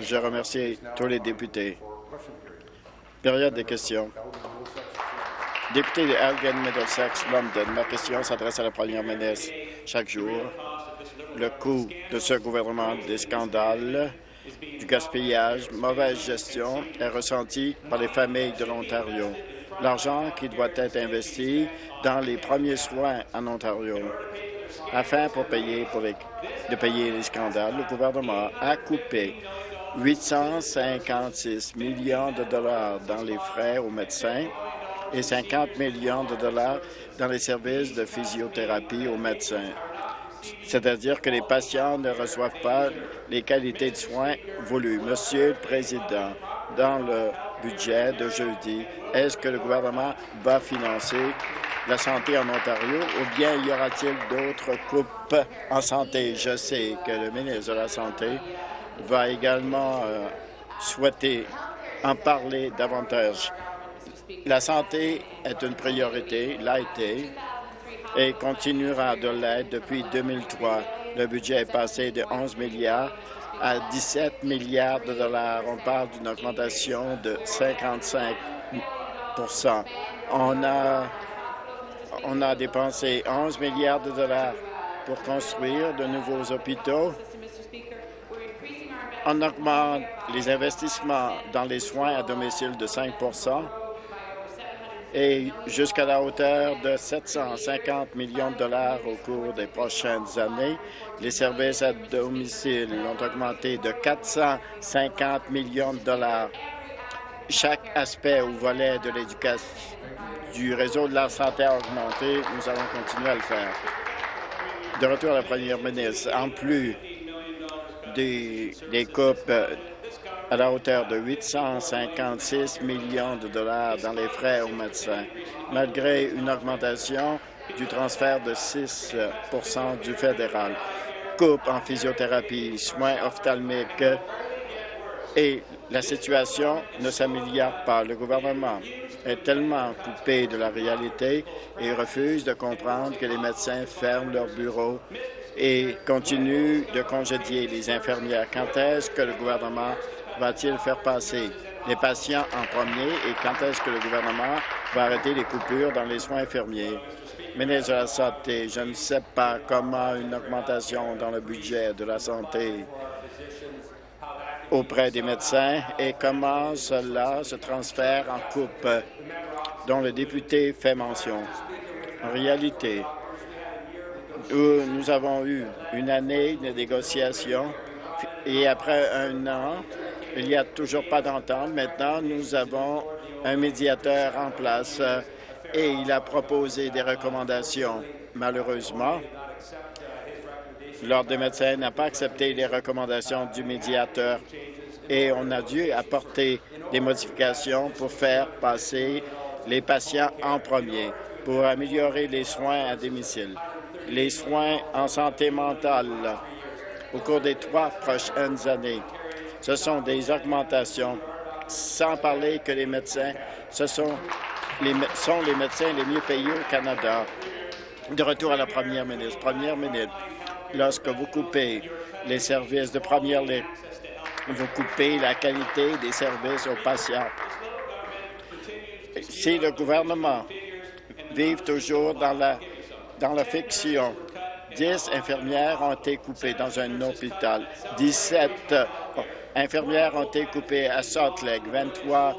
Je remercie tous les députés. Période des questions. Député de Elgin, Middlesex, London, ma question s'adresse à la première ministre. Chaque jour, le coût de ce gouvernement des scandales, du gaspillage, mauvaise gestion est ressenti par les familles de l'Ontario. L'argent qui doit être investi dans les premiers soins en Ontario. Afin pour payer pour de payer les scandales, le gouvernement a coupé 856 millions de dollars dans les frais aux médecins et 50 millions de dollars dans les services de physiothérapie aux médecins. C'est-à-dire que les patients ne reçoivent pas les qualités de soins voulues. Monsieur le Président, dans le budget de jeudi, est-ce que le gouvernement va financer la santé en Ontario ou bien y aura-t-il d'autres coupes en santé? Je sais que le ministre de la Santé va également euh, souhaiter en parler davantage. La santé est une priorité, l'a été, et continuera de l'être depuis 2003. Le budget est passé de 11 milliards à 17 milliards de dollars. On parle d'une augmentation de 55 On a, on a dépensé 11 milliards de dollars pour construire de nouveaux hôpitaux. On augmente les investissements dans les soins à domicile de 5% et jusqu'à la hauteur de 750 millions de dollars au cours des prochaines années. Les services à domicile ont augmenté de 450 millions de dollars. Chaque aspect ou volet de l'éducation du réseau de la santé a augmenté. Nous allons continuer à le faire. De retour à la première ministre, en plus des, coupes à la hauteur de 856 millions de dollars dans les frais aux médecins, malgré une augmentation du transfert de 6% du fédéral. Coupe en physiothérapie, soins ophtalmiques et la situation ne s'améliore pas. Le gouvernement est tellement coupé de la réalité et refuse de comprendre que les médecins ferment leurs bureaux et continuent de congédier les infirmières. Quand est-ce que le gouvernement va-t-il faire passer les patients en premier et quand est-ce que le gouvernement va arrêter les coupures dans les soins infirmiers? Ministre de la Santé, je ne sais pas comment une augmentation dans le budget de la santé auprès des médecins et comment cela se transfère en coupe dont le député fait mention. En réalité, nous avons eu une année de négociations et après un an, il n'y a toujours pas d'entente. Maintenant, nous avons un médiateur en place euh, et il a proposé des recommandations. Malheureusement, l'Ordre des médecins n'a pas accepté les recommandations du médiateur et on a dû apporter des modifications pour faire passer les patients en premier, pour améliorer les soins à domicile, les soins en santé mentale au cours des trois prochaines années. Ce sont des augmentations, sans parler que les médecins, ce sont les, médecins les mieux payés au Canada. De retour à la première ministre. Première ministre, lorsque vous coupez les services de première ligne, vous coupez la qualité des services aux patients. Si le gouvernement vive toujours dans la, dans la fiction, 10 infirmières ont été coupées dans un hôpital, 17 infirmières ont été coupées à Salt Lake, 23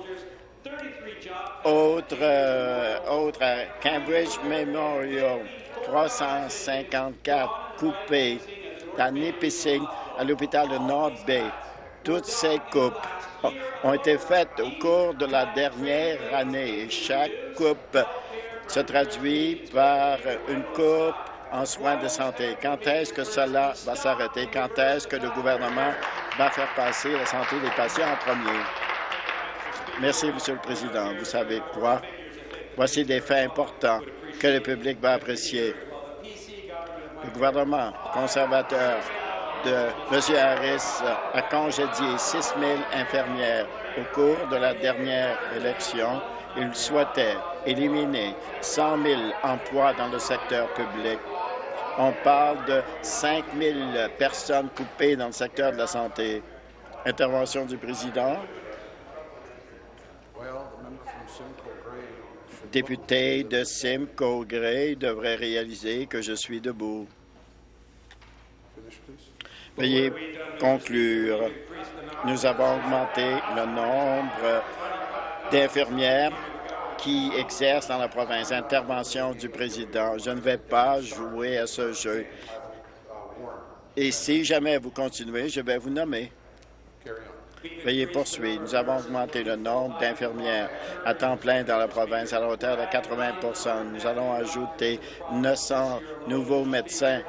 autres, euh, autres à Cambridge Memorial, 354 coupées à Nipissing, à l'hôpital de North Bay. Toutes ces coupes ont été faites au cours de la dernière année. Chaque coupe se traduit par une coupe en soins de santé. Quand est-ce que cela va s'arrêter? Quand est-ce que le gouvernement va faire passer la santé des patients en premier? Merci, Monsieur le Président. Vous savez quoi? Voici des faits importants que le public va apprécier. Le gouvernement conservateur de M. Harris a congédié 6 000 infirmières au cours de la dernière élection. Il souhaitait éliminer 100 000 emplois dans le secteur public on parle de 5 000 personnes coupées dans le secteur de la santé. Intervention du président. Député de Simcoe Gray devrait réaliser que je suis debout. Veuillez conclure. Nous avons augmenté le nombre d'infirmières qui exercent dans la province. Intervention du président. Je ne vais pas jouer à ce jeu. Et si jamais vous continuez, je vais vous nommer. Veuillez poursuivre. Nous avons augmenté le nombre d'infirmières à temps plein dans la province à la hauteur de 80% Nous allons ajouter 900 nouveaux médecins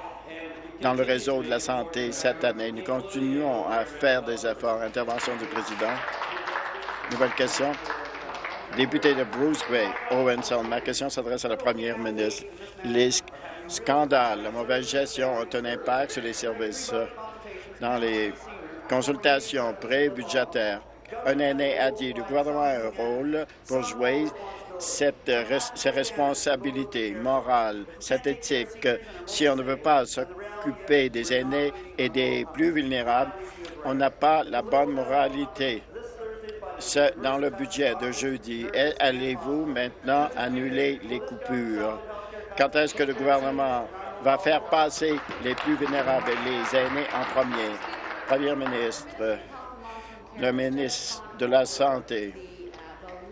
dans le réseau de la santé cette année. Nous continuons à faire des efforts. Intervention du président. Nouvelle question. Député de Bruce Bay, Owenson, ma question s'adresse à la première ministre. Les scandales, la mauvaise gestion ont un impact sur les services dans les consultations pré-budgétaires. Un aîné a dit le gouvernement a un rôle pour jouer cette, responsabilités morales, cette éthique. Si on ne veut pas s'occuper des aînés et des plus vulnérables, on n'a pas la bonne moralité. Dans le budget de jeudi, allez-vous maintenant annuler les coupures? Quand est-ce que le gouvernement va faire passer les plus vulnérables et les aînés en premier? Premier ministre, le ministre de la Santé,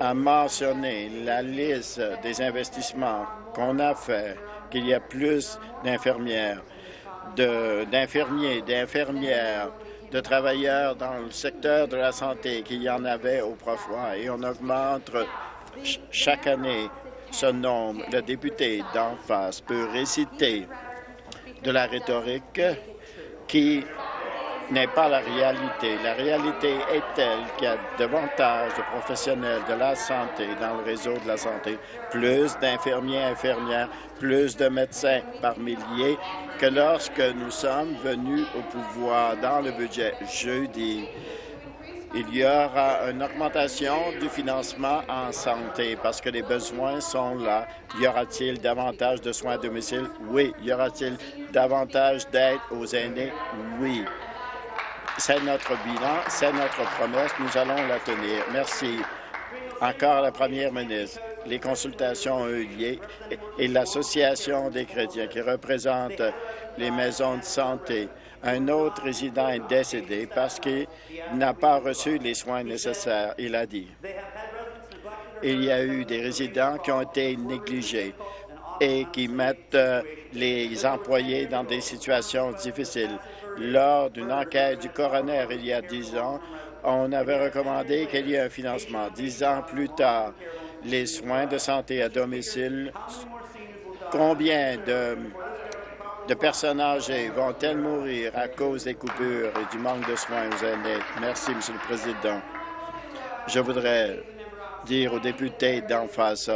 a mentionné la liste des investissements qu'on a fait, qu'il y a plus d'infirmières, d'infirmiers, d'infirmières, de travailleurs dans le secteur de la santé qu'il y en avait autrefois et on augmente chaque année ce nombre. Le député d'en face peut réciter de la rhétorique qui n'est pas la réalité. La réalité est telle qu'il y a davantage de professionnels de la santé dans le réseau de la santé, plus d'infirmiers, infirmières, plus de médecins par milliers que lorsque nous sommes venus au pouvoir dans le budget jeudi. Il y aura une augmentation du financement en santé parce que les besoins sont là. Y aura-t-il davantage de soins à domicile? Oui. Y aura-t-il davantage d'aide aux aînés? Oui. C'est notre bilan, c'est notre promesse. Nous allons la tenir. Merci. Encore la première ministre. Les consultations ont eu lieu et l'Association des chrétiens qui représente les maisons de santé. Un autre résident est décédé parce qu'il n'a pas reçu les soins nécessaires, il a dit. Il y a eu des résidents qui ont été négligés et qui mettent euh, les employés dans des situations difficiles. Lors d'une enquête du coroner il y a dix ans, on avait recommandé qu'il y ait un financement. Dix ans plus tard, les soins de santé à domicile, combien de, personnes âgées vont-elles mourir à cause des coupures et du manque de soins aux aînés? Merci, Monsieur le Président. Je voudrais dire aux députés d'en face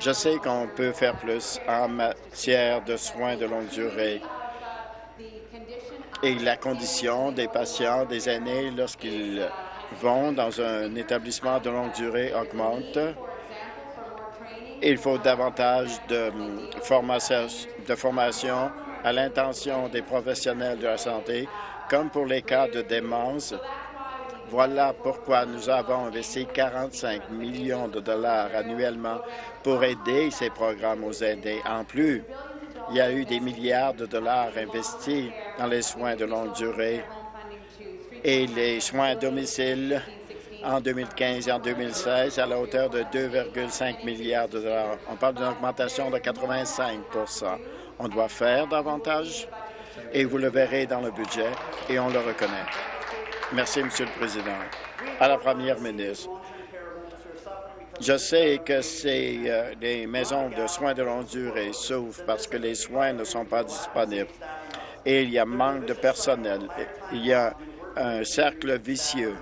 Je sais qu'on peut faire plus en matière de soins de longue durée et la condition des patients, des aînés, lorsqu'ils vont dans un établissement de longue durée augmente. Il faut davantage de formation, de formation à l'intention des professionnels de la santé, comme pour les cas de démence. Voilà pourquoi nous avons investi 45 millions de dollars annuellement pour aider ces programmes aux aînés. En plus, il y a eu des milliards de dollars investis dans les soins de longue durée et les soins à domicile en 2015 et en 2016 à la hauteur de 2,5 milliards de dollars. On parle d'une augmentation de 85% On doit faire davantage et vous le verrez dans le budget et on le reconnaît. Merci, Monsieur le Président. À la Première ministre, je sais que c'est euh, les maisons de soins de longue durée souffrent parce que les soins ne sont pas disponibles et il y a manque de personnel. Il y a un cercle vicieux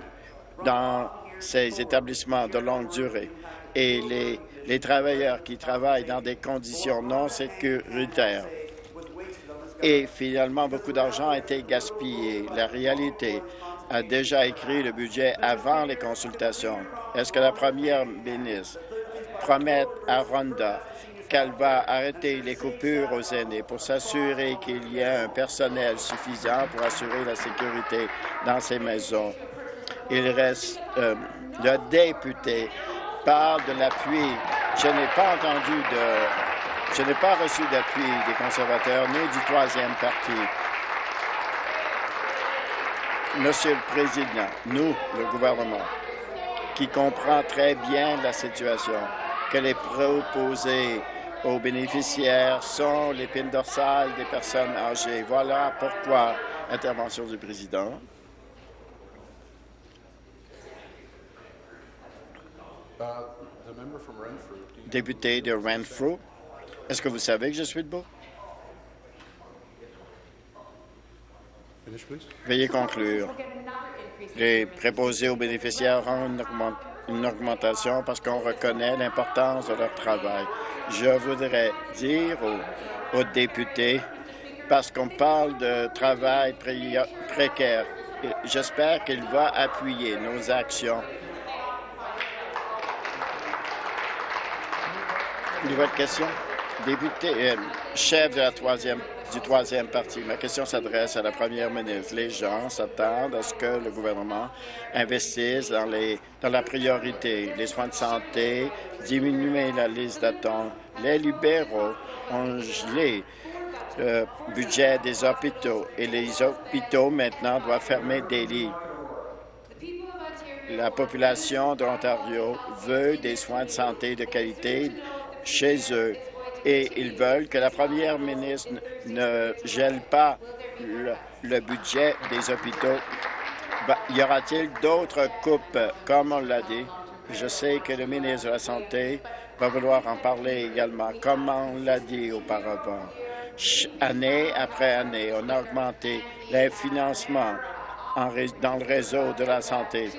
dans ces établissements de longue durée et les, les travailleurs qui travaillent dans des conditions non sécuritaires. Et finalement, beaucoup d'argent a été gaspillé. La réalité, a déjà écrit le budget avant les consultations. Est-ce que la première ministre promet à Rwanda qu'elle va arrêter les coupures aux aînés pour s'assurer qu'il y a un personnel suffisant pour assurer la sécurité dans ces maisons. Il reste, euh, le député parle de l'appui. Je n'ai pas entendu de, je n'ai pas reçu d'appui des conservateurs ni du troisième parti. Monsieur le Président, nous, le gouvernement, qui comprend très bien la situation, que les proposés aux bénéficiaires sont l'épine dorsale des personnes âgées. Voilà pourquoi, intervention du président. Député de Renfrew, est-ce que vous savez que je suis debout? Veuillez conclure. Les préposés aux bénéficiaires ont une, augmentation parce qu'on reconnaît l'importance de leur travail. Je voudrais dire aux, députés, parce qu'on parle de travail précaire, j'espère qu'il va appuyer nos actions. Nouvelle question? Député, euh, chef de la troisième du troisième parti. Ma question s'adresse à la première ministre. Les gens s'attendent à ce que le gouvernement investisse dans, les, dans la priorité, les soins de santé, diminuer la liste d'attente. Les libéraux ont gelé le budget des hôpitaux et les hôpitaux maintenant doivent fermer des lits. La population de l'Ontario veut des soins de santé de qualité chez eux et ils veulent que la première ministre ne gèle pas le, budget des hôpitaux. Ben, y aura-t-il d'autres coupes, comme on l'a dit? Je sais que le ministre de la Santé va vouloir en parler également, comme on l'a dit auparavant. Année après année, on a augmenté les financements dans le réseau de la santé.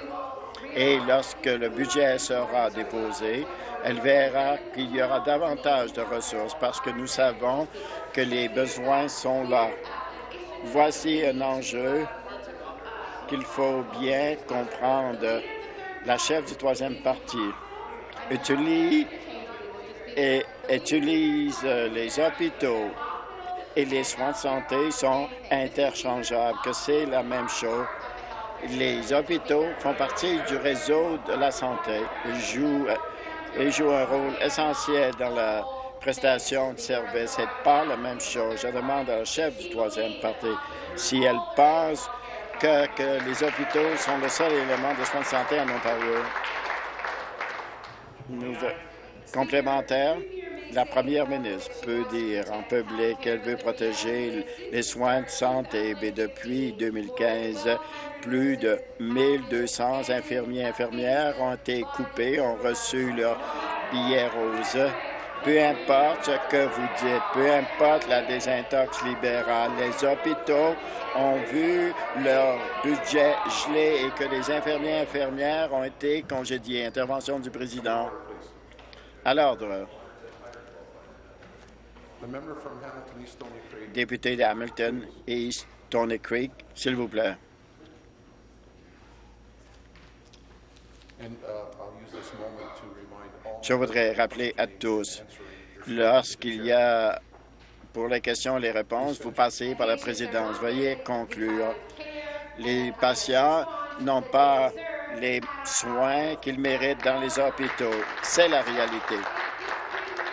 Et lorsque le budget sera déposé, elle verra qu'il y aura davantage de ressources parce que nous savons que les besoins sont là. Voici un enjeu qu'il faut bien comprendre. La chef du troisième parti utilise, et utilise les hôpitaux et les soins de santé sont interchangeables, que c'est la même chose. Les hôpitaux font partie du réseau de la santé. Ils jouent joue un rôle essentiel dans la prestation de service. Ce n'est pas la même chose. Je demande à la chef du troisième parti si elle pense que, que les hôpitaux sont le seul élément de soins de santé en Ontario. complémentaire, la première ministre peut dire en public qu'elle veut protéger les soins de santé, mais depuis 2015, plus de 1200 infirmiers et infirmières ont été coupés, ont reçu leur billet rose. Peu importe ce que vous dites, peu importe la désintox libérale, les hôpitaux ont vu leur budget gelé et que les infirmiers et infirmières ont été congédiés. Intervention du président. À l'ordre. Député de Hamilton East Tony Creek, s'il vous plaît. Je voudrais rappeler à tous, lorsqu'il y a pour les questions et les réponses, vous passez par la présidence. Veuillez conclure. Les patients n'ont pas les soins qu'ils méritent dans les hôpitaux. C'est la réalité.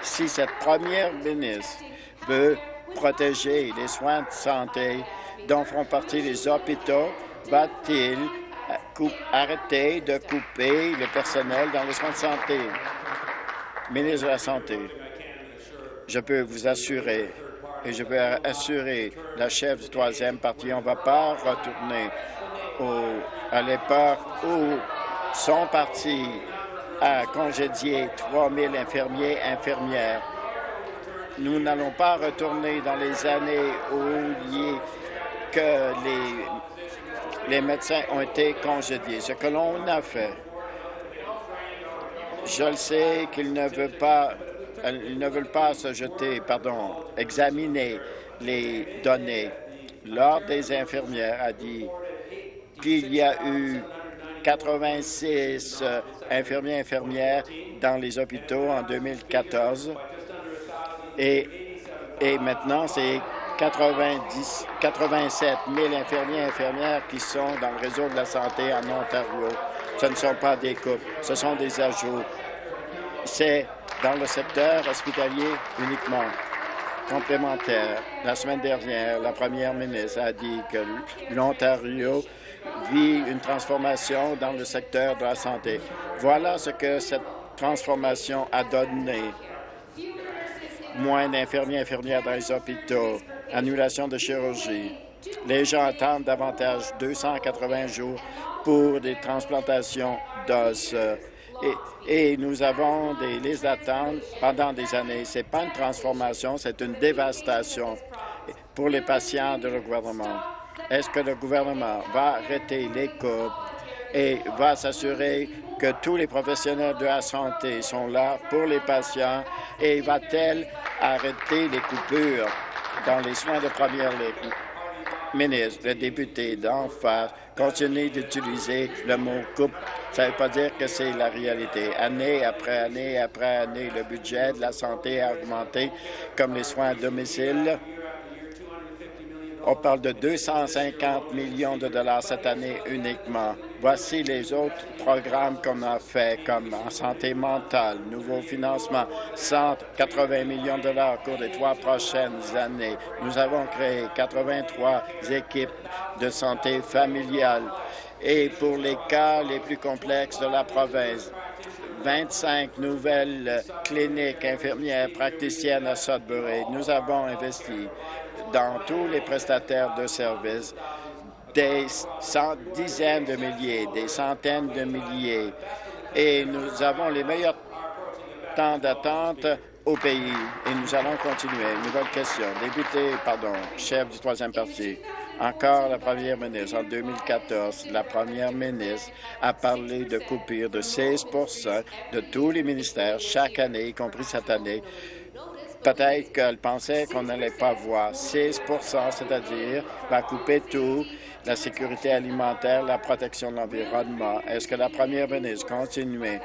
Si cette première ministre veut protéger les soins de santé dont font partie les hôpitaux, va-t-il arrêter de couper le personnel dans les soins de santé? Ministre de la Santé, je peux vous assurer et je peux assurer la chef du troisième parti, on ne va pas retourner à l'époque où son parti a congédié 3 000 infirmiers infirmières. Nous n'allons pas retourner dans les années où que les médecins ont été congédiés. Ce que l'on a fait, je le sais qu'ils ne veulent pas, ils ne veulent pas se jeter, pardon, examiner les données. L'Ordre des infirmières a dit qu'il y a eu 86 infirmiers infirmières dans les hôpitaux en 2014 et, et maintenant c'est 90, 87 000 infirmiers et infirmières qui sont dans le réseau de la santé en Ontario. Ce ne sont pas des coupes, ce sont des ajouts. C'est dans le secteur hospitalier uniquement complémentaire. La semaine dernière, la première ministre a dit que l'Ontario vit une transformation dans le secteur de la santé. Voilà ce que cette transformation a donné. Moins d'infirmiers et infirmières dans les hôpitaux, annulation de chirurgie. Les gens attendent davantage 280 jours pour des transplantations d'os. Et, nous avons des listes d'attente pendant des années. Ce n'est pas une transformation, c'est une dévastation pour les patients de le gouvernement. Est-ce que le gouvernement va arrêter les coupes et va s'assurer que tous les professionnels de la santé sont là pour les patients? Et va-t-elle arrêter les coupures dans les soins de première ligne? Ministre, le député d'en face? Continue d'utiliser le mot coupe. Ça ne veut pas dire que c'est la réalité. Année après année après année, le budget de la santé a augmenté, comme les soins à domicile, on parle de 250 millions de dollars cette année uniquement. Voici les autres programmes qu'on a fait, comme en santé mentale, nouveau financement, 180 millions de dollars au cours des trois prochaines années. Nous avons créé 83 équipes de santé familiale et pour les cas les plus complexes de la province, 25 nouvelles cliniques infirmières praticiennes à Sudbury. Nous avons investi dans tous les prestataires de services, des dizaines de milliers, des centaines de milliers. Et nous avons les meilleurs temps d'attente au pays et nous allons continuer. Nouvelle question. Député, pardon, chef du troisième parti. Encore la première ministre. En 2014, la première ministre a parlé de coupure de 16% de tous les ministères chaque année, y compris cette année, Peut-être qu'elle pensait qu'on n'allait pas voir 6% c'est-à-dire va couper tout, la sécurité alimentaire, la protection de l'environnement. Est-ce que la première ministre continuer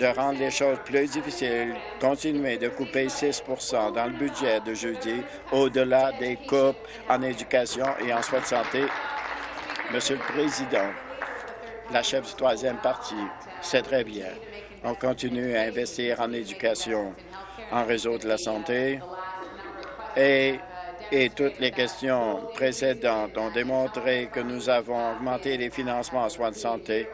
de rendre les choses plus difficiles, continuer de couper 6% dans le budget de jeudi, au-delà des coupes en éducation et en soins de santé? Monsieur le Président, la chef du troisième parti, c'est très bien. On continue à investir en éducation en réseau de la santé et, et toutes les questions précédentes ont démontré que nous avons augmenté les financements en soins de santé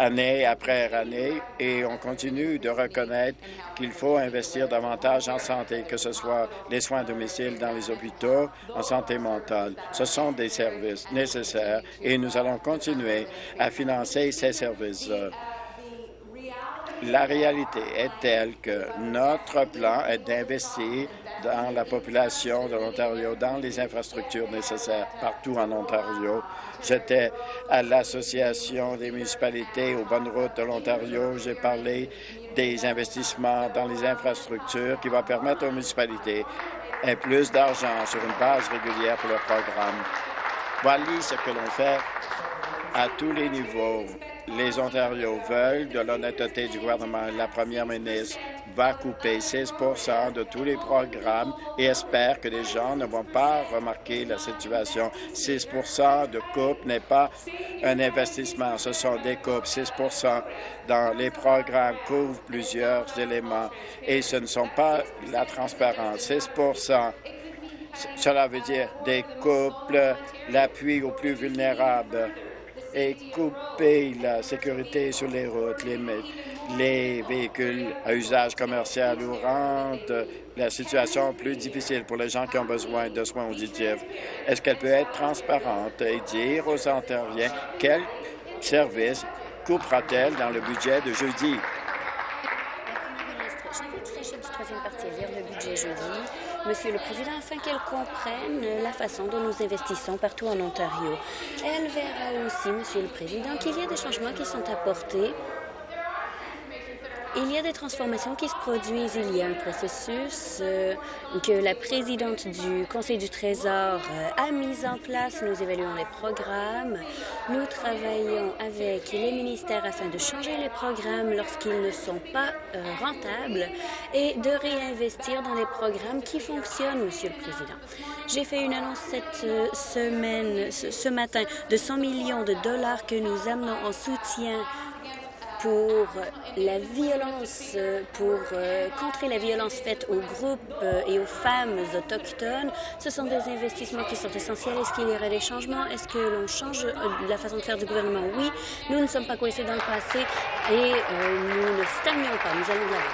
année après année et on continue de reconnaître qu'il faut investir davantage en santé, que ce soit les soins à domicile dans les hôpitaux, en santé mentale. Ce sont des services nécessaires et nous allons continuer à financer ces services. La réalité est telle que notre plan est d'investir dans la population de l'Ontario, dans les infrastructures nécessaires partout en Ontario. J'étais à l'Association des municipalités aux bonnes routes de l'Ontario. J'ai parlé des investissements dans les infrastructures qui vont permettre aux municipalités et plus d'argent sur une base régulière pour leur programme. Voilà ce que l'on fait à tous les niveaux les Ontarios veulent de l'honnêteté du gouvernement. La première ministre va couper 16% de tous les programmes et espère que les gens ne vont pas remarquer la situation. 6% de coupe n'est pas un investissement, ce sont des coupes. 6% dans les programmes couvrent plusieurs éléments et ce ne sont pas la transparence. 6% cela veut dire des couples, l'appui aux plus vulnérables et couper la sécurité sur les routes, les, les véhicules à usage commercial ou rendre la situation plus difficile pour les gens qui ont besoin de soins auditifs. Est-ce qu'elle peut être transparente et dire aux Ontariens quel service coupera-t-elle dans le budget de jeudi? le budget jeudi Monsieur le Président, afin qu'elle comprenne la façon dont nous investissons partout en Ontario. Elle verra aussi, Monsieur le Président, qu'il y a des changements qui sont apportés Il y a des transformations qui se produisent. Il y a un processus euh, que la présidente du Conseil du Trésor euh, a mis en place. Nous évaluons les programmes. Nous travaillons avec les ministères afin de changer les programmes lorsqu'ils ne sont pas euh, rentables et de réinvestir dans les programmes qui fonctionnent, Monsieur le Président. J'ai fait une annonce cette semaine, ce matin, de 100 millions de dollars que nous amenons en soutien pour la violence, pour euh, contrer la violence faite aux groupes euh, et aux femmes autochtones. Ce sont des investissements qui sont essentiels. Est-ce qu'il y aura des changements? Est-ce que l'on change euh, la façon de faire du gouvernement? Oui. Nous ne sommes pas coincés dans le passé et nous ne stagnons pas. Nous allons de l'avant.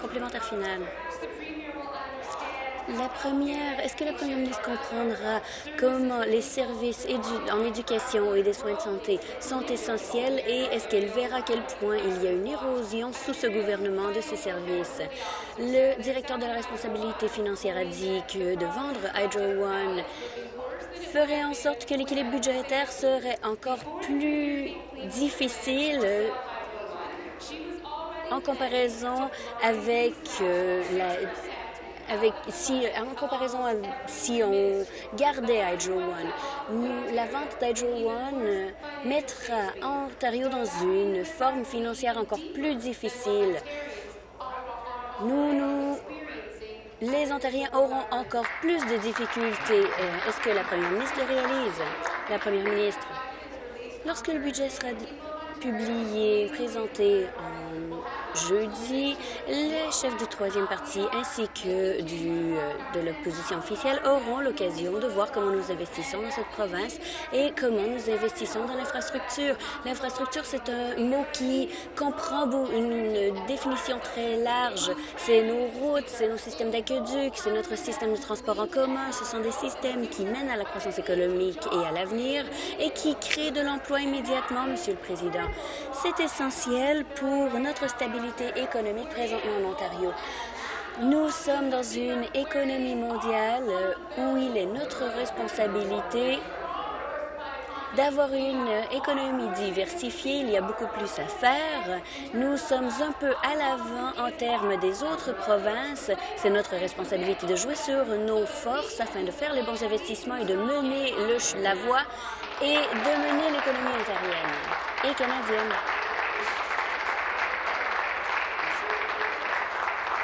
Complémentaire final. La première, est-ce que la première ministre comprendra comment les services en éducation et des soins de santé sont essentiels et est-ce qu'elle verra à quel point il y a une érosion sous ce gouvernement de ces services? Le directeur de la responsabilité financière a dit que de vendre Hydro One ferait en sorte que l'équilibre budgétaire serait encore plus difficile en comparaison avec euh, la avec, si, en comparaison si on gardait Hydro One, la vente d'Hydro One euh, mettra Ontario dans une forme financière encore plus difficile. Nous, nous, les Ontariens auront encore plus de difficultés. Euh, est-ce que la première ministre le réalise? La première ministre, lorsque le budget sera publié, présenté en jeudi, les chefs du troisième parti ainsi que du, euh, de l'opposition officielle auront l'occasion de voir comment nous investissons dans cette province et comment nous investissons dans l'infrastructure. L'infrastructure, c'est un mot qui comprend une définition très large. C'est nos routes, c'est nos systèmes d'aqueduc, c'est notre système de transport en commun. Ce sont des systèmes qui mènent à la croissance économique et à l'avenir et qui créent de l'emploi immédiatement, Monsieur le Président. C'est essentiel pour notre stabilité économique présentement en Ontario. Nous sommes dans une économie mondiale où il est notre responsabilité d'avoir une économie diversifiée. Il y a beaucoup plus à faire. Nous sommes un peu à l'avant en termes des autres provinces. C'est notre responsabilité de jouer sur nos forces afin de faire les bons investissements et de mener la voie et de mener l'économie ontarienne et canadienne.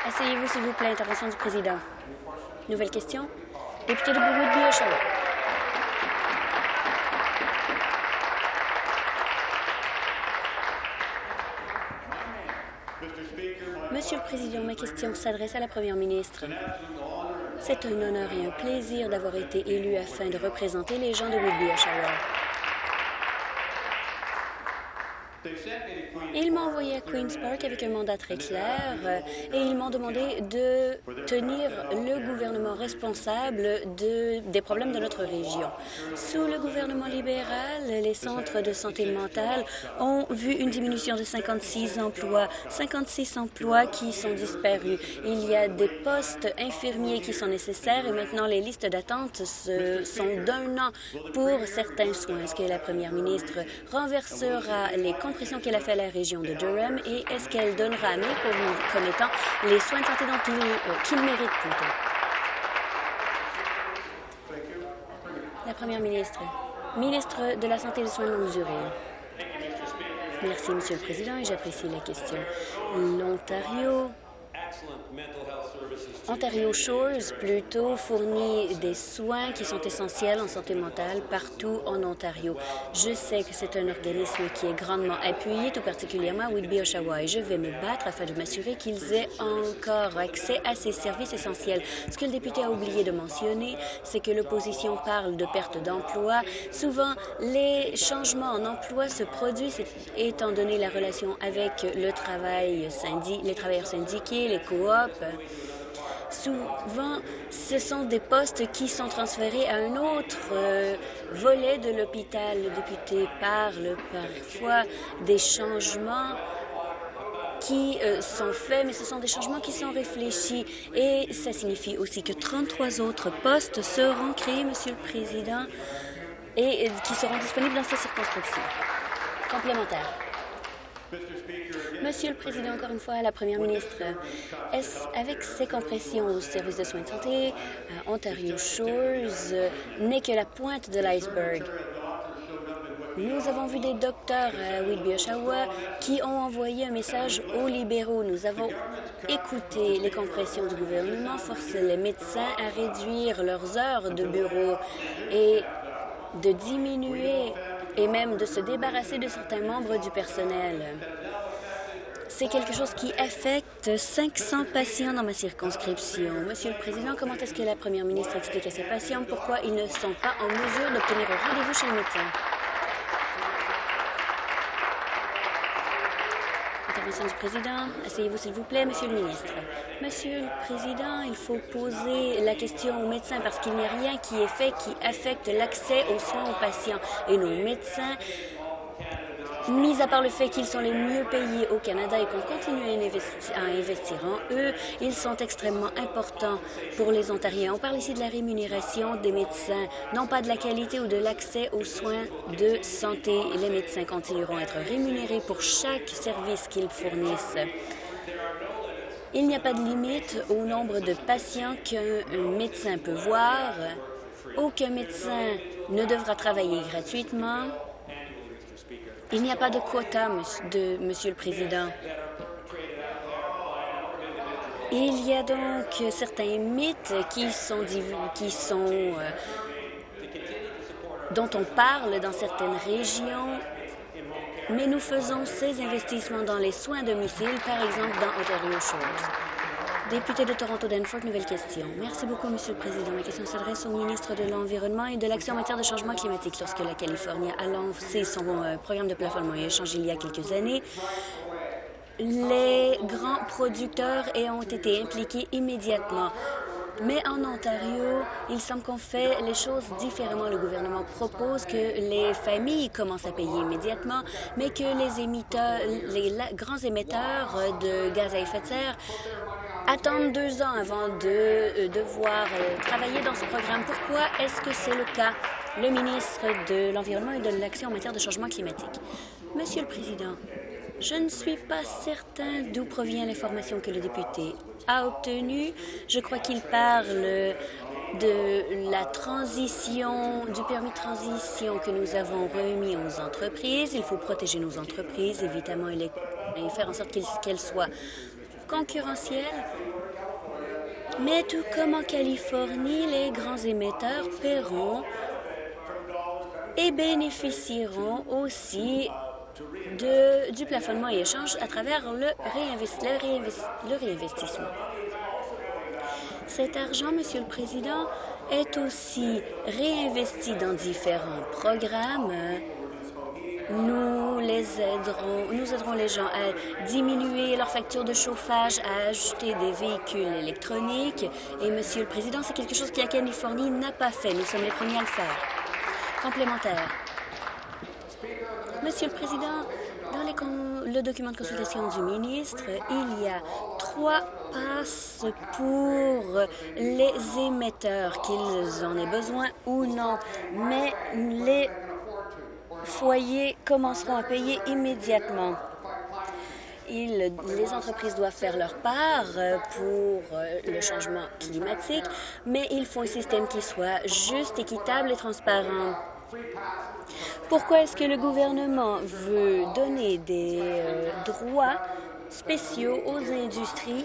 Asseyez-vous, s'il vous plaît. Intervention du président. Nouvelle question. Député de Woodby, Oshawa. Monsieur le Président, ma question s'adresse à la Première ministre. C'est un honneur et un plaisir d'avoir été élu afin de représenter les gens de Woodby, Oshawa. Ils m'ont envoyé à Queen's Park avec un mandat très clair euh, et ils m'ont demandé de tenir le gouvernement responsable de, des problèmes de notre région. Sous le gouvernement libéral, les centres de santé mentale ont vu une diminution de 56 emplois, 56 emplois qui sont disparus. Il y a des postes infirmiers qui sont nécessaires et maintenant les listes d'attente sont d'un an pour certains soins. Est-ce que la première ministre renversera les compressions qu'elle a fait à la région de Durham et est-ce qu'elle donnera à mes commettants les soins de santé dont qu'ils euh, méritent plutôt? La première ministre. Ministre de la Santé et des soins de longue durée. Merci, Monsieur le Président, et j'apprécie la question. L'Ontario Ontario Shores, plutôt, fournit des soins qui sont essentiels en santé mentale partout en Ontario. Je sais que c'est un organisme qui est grandement appuyé, tout particulièrement à Whitby, Oshawa, et je vais me battre afin de m'assurer qu'ils aient encore accès à ces services essentiels. Ce que le député a oublié de mentionner, c'est que l'opposition parle de perte d'emploi. Souvent, les changements en emploi se produisent étant donné la relation avec le travail les travailleurs syndiqués, les Souvent, ce sont des postes qui sont transférés à un autre euh, volet de l'hôpital. Le député parle parfois des changements qui euh, sont faits, mais ce sont des changements qui sont réfléchis. Et ça signifie aussi que 33 autres postes seront créés, Monsieur le Président, et qui seront disponibles dans cette circonscription. Complémentaire. Monsieur le Président, encore une fois, la Première ministre, avec ces compressions au service de soins de santé, euh, Ontario Shores n'est que la pointe de l'iceberg? Nous avons vu des docteurs à Whitby, Oshawa, qui ont envoyé un message aux libéraux. Nous avons écouté les compressions du gouvernement, forcer les médecins à réduire leurs heures de bureau et de diminuer et même de se débarrasser de certains membres du personnel. C'est quelque chose qui affecte 500 patients dans ma circonscription. Monsieur le Président, comment est-ce que la première ministre explique à ses patients pourquoi ils ne sont pas en mesure d'obtenir un rendez-vous chez le médecin? Intervention du Président. Asseyez-vous, s'il vous plaît, Monsieur le ministre. Monsieur le Président, il faut poser la question aux médecins parce qu'il n'y a rien qui est fait qui affecte l'accès aux soins aux patients. Et nos médecins mis à part le fait qu'ils sont les mieux payés au Canada et qu'on continue à investir, en eux, ils sont extrêmement importants pour les Ontariens. On parle ici de la rémunération des médecins, non pas de la qualité ou de l'accès aux soins de santé. Les médecins continueront à être rémunérés pour chaque service qu'ils fournissent. Il n'y a pas de limite au nombre de patients qu'un médecin peut voir. Aucun médecin ne devra travailler gratuitement. Il n'y a pas de quota, de, Monsieur le Président. Il y a donc certains mythes qui sont, qui sont euh, dont on parle dans certaines régions, mais nous faisons ces investissements dans les soins à domicile, par exemple dans Ontario Shores. Député de Toronto Danforth, nouvelle question. Merci beaucoup, Monsieur le Président. Ma question s'adresse au ministre de l'Environnement et de l'Action en matière de changement climatique. Lorsque la Californie a lancé son euh, programme de plafonnement et échange il y a quelques années, les grands producteurs ont été impliqués immédiatement. Mais en Ontario, il semble qu'on fait les choses différemment. Le gouvernement propose que les familles commencent à payer immédiatement, mais que les émetteurs, les grands émetteurs de gaz à effet de serre attendre deux ans avant de euh, devoir euh, travailler dans ce programme. Pourquoi est-ce que c'est le cas? Le ministre de l'Environnement et de l'Action en matière de changement climatique. Monsieur le Président, je ne suis pas certain d'où provient l'information que le député a obtenue. Je crois qu'il parle de la transition, du permis de transition que nous avons remis aux entreprises. Il faut protéger nos entreprises, évidemment, et, faire en sorte qu'elles soient concurrentielle, mais tout comme en Californie, les grands émetteurs paieront et bénéficieront aussi du plafonnement et échange à travers le réinvestissement. Cet argent, Monsieur le Président, est aussi réinvesti dans différents programmes nous les aiderons, nous aiderons les gens à diminuer leur facture de chauffage, à ajouter des véhicules électroniques. Et, Monsieur le Président, c'est quelque chose que la Californie n'a pas fait. Nous sommes les premiers à le faire. Complémentaire. Monsieur le Président, dans le document de consultation du ministre, il y a trois passes pour les émetteurs, qu'ils en aient besoin ou non. Mais les foyers commenceront à payer immédiatement. les entreprises doivent faire leur part euh, pour euh, le changement climatique, mais il faut un système qui soit juste, équitable et transparent. Pourquoi est-ce que le gouvernement veut donner des euh, droits spéciaux aux industries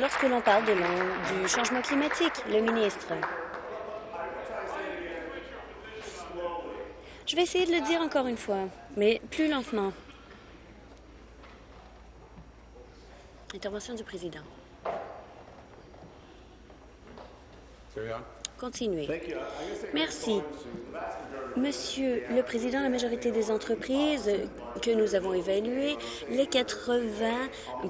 lorsque l'on parle du changement climatique, le ministre? Je vais essayer de le dire encore une fois, mais plus lentement. Intervention du président. Continuez. Merci. Monsieur le Président, la majorité des entreprises que nous avons évaluées, les 80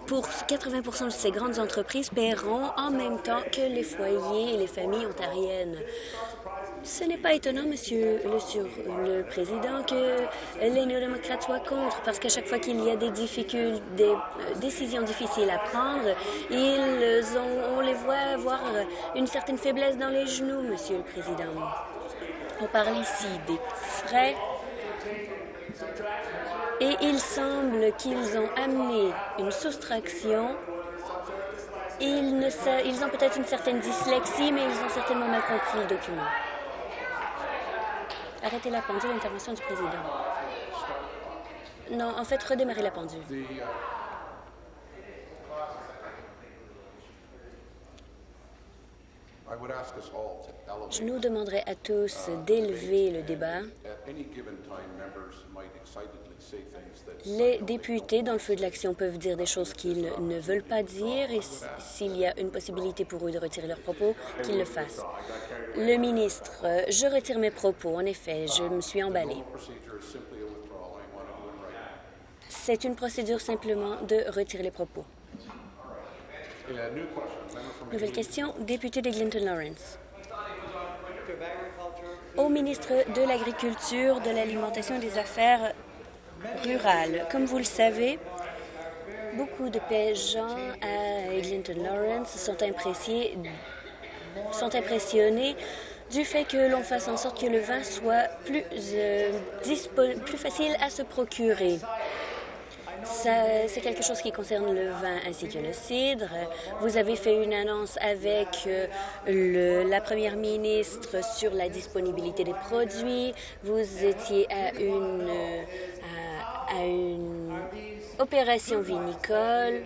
pour 80 de ces grandes entreprises paieront en même temps que les foyers et les familles ontariennes. Ce n'est pas étonnant, Monsieur le, Président, que les néo-démocrates soient contre, parce qu'à chaque fois qu'il y a des difficultés, des euh, décisions difficiles à prendre, ils ont, on les voit avoir une certaine faiblesse dans les genoux, Monsieur le Président. On parle ici des frais et il semble qu'ils ont amené une soustraction. Ils, ne, ils ont peut-être une certaine dyslexie, mais ils ont certainement mal compris le document. Arrêtez la pendule, intervention du président. Non, en fait, redémarrer la pendule. Je nous demanderai à tous d'élever le débat. Les députés dans le feu de l'action peuvent dire des choses qu'ils ne veulent pas dire et s'il y a une possibilité pour eux de retirer leurs propos, qu'ils le fassent. Le ministre, je retire mes propos. En effet, je me suis emballé. C'est une procédure simplement de retirer les propos. Nouvelle question, député de Clinton Lawrence. Au ministre de l'Agriculture, de l'Alimentation et des Affaires rurales. Comme vous le savez, beaucoup de paysans à Clinton Lawrence sont, impressionnés du fait que l'on fasse en sorte que le vin soit plus, euh, plus facile à se procurer. C'est quelque chose qui concerne le vin ainsi que le cidre. Vous avez fait une annonce avec euh, le, la première ministre sur la disponibilité des produits. Vous étiez à une, à, à une opération vinicole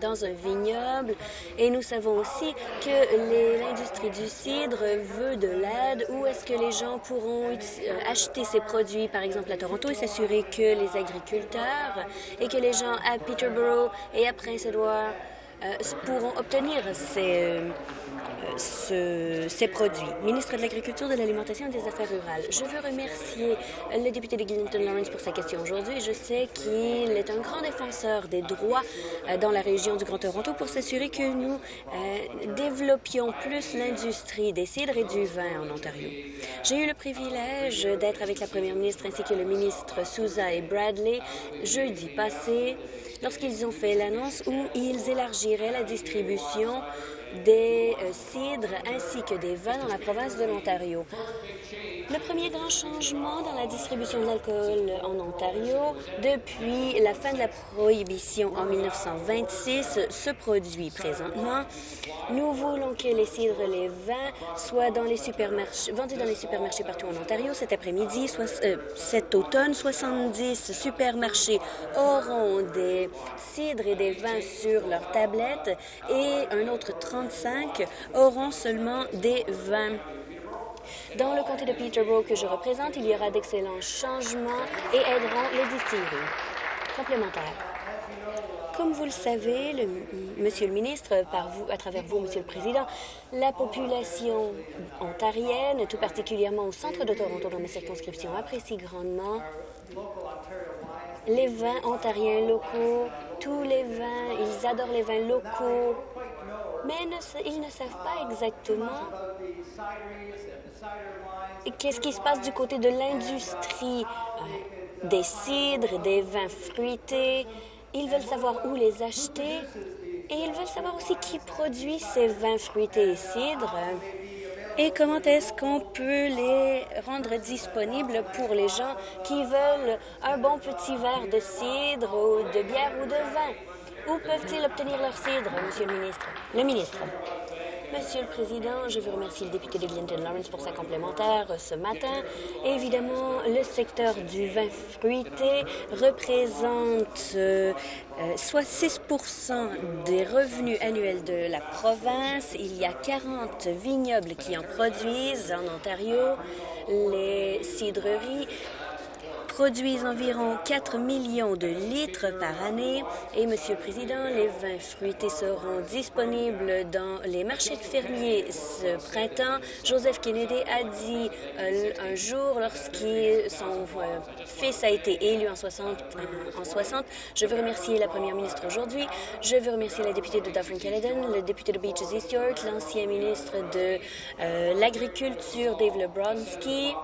dans un vignoble. Et nous savons aussi que l'industrie du cidre veut de l'aide. Où est-ce que les gens pourront euh, acheter ces produits, par exemple à Toronto, et s'assurer que les agriculteurs et que les gens à Peterborough et à Prince-Édouard euh, pourront obtenir ces, ces produits. Ministre de l'Agriculture, de l'Alimentation et des Affaires rurales, je veux remercier le député de Clinton Lawrence pour sa question aujourd'hui. Je sais qu'il est un grand défenseur des droits euh, dans la région du Grand Toronto pour s'assurer que nous euh, développions plus l'industrie des cidres et du vin en Ontario. J'ai eu le privilège d'être avec la première ministre ainsi que le ministre Souza et Bradley jeudi passé lorsqu'ils ont fait l'annonce où ils élargiraient la distribution des euh, cidres ainsi que des vins dans la province de l'Ontario. Le premier grand changement dans la distribution de l'alcool en Ontario depuis la fin de la prohibition en 1926 se produit présentement. Nous voulons que les cidres et les vins soient vendus dans les supermarchés partout en Ontario cet après-midi. Euh, cet automne, 70 supermarchés auront des cidres et des vins sur leurs tablettes et un autre 35 auront seulement des vins. Dans le comté de Peterborough que je représente, il y aura d'excellents changements et aideront les distilleries complémentaires. Comme vous le savez, Monsieur le ministre, par vous, à travers vous, Monsieur le Président, la population ontarienne, tout particulièrement au centre de Toronto, dans ma circonscription, apprécie grandement les vins ontariens locaux, tous les vins, ils adorent les vins locaux, mais ils ne savent pas exactement qu'est-ce qui se passe du côté de l'industrie euh, des cidres, des vins fruités. Ils veulent savoir où les acheter et ils veulent savoir aussi qui produit ces vins fruités et cidres et comment est-ce qu'on peut les rendre disponibles pour les gens qui veulent un bon petit verre de cidre ou de bière ou de vin? Où peuvent-ils obtenir leur cidre, Monsieur le ministre? Le ministre. Monsieur le Président, je veux remercier le député de Clinton Lawrence pour sa complémentaire ce matin. Évidemment, le secteur du vin fruité représente euh, soit 6% des revenus annuels de la province. Il y a 40 vignobles qui en produisent en Ontario. Les cidreries produisent environ 4 millions de litres par année. Et, Monsieur le Président, les vins fruités seront disponibles dans les marchés fermiers ce printemps. Joseph Kennedy a dit euh, un jour, lorsqu'il son euh, fils a été élu en 60, en 60, je veux remercier la première ministre aujourd'hui, je veux remercier la députée de Dufferin-Caledon, le député de Beaches East York, l'ancien ministre de euh, l'Agriculture, Dave Lebronski,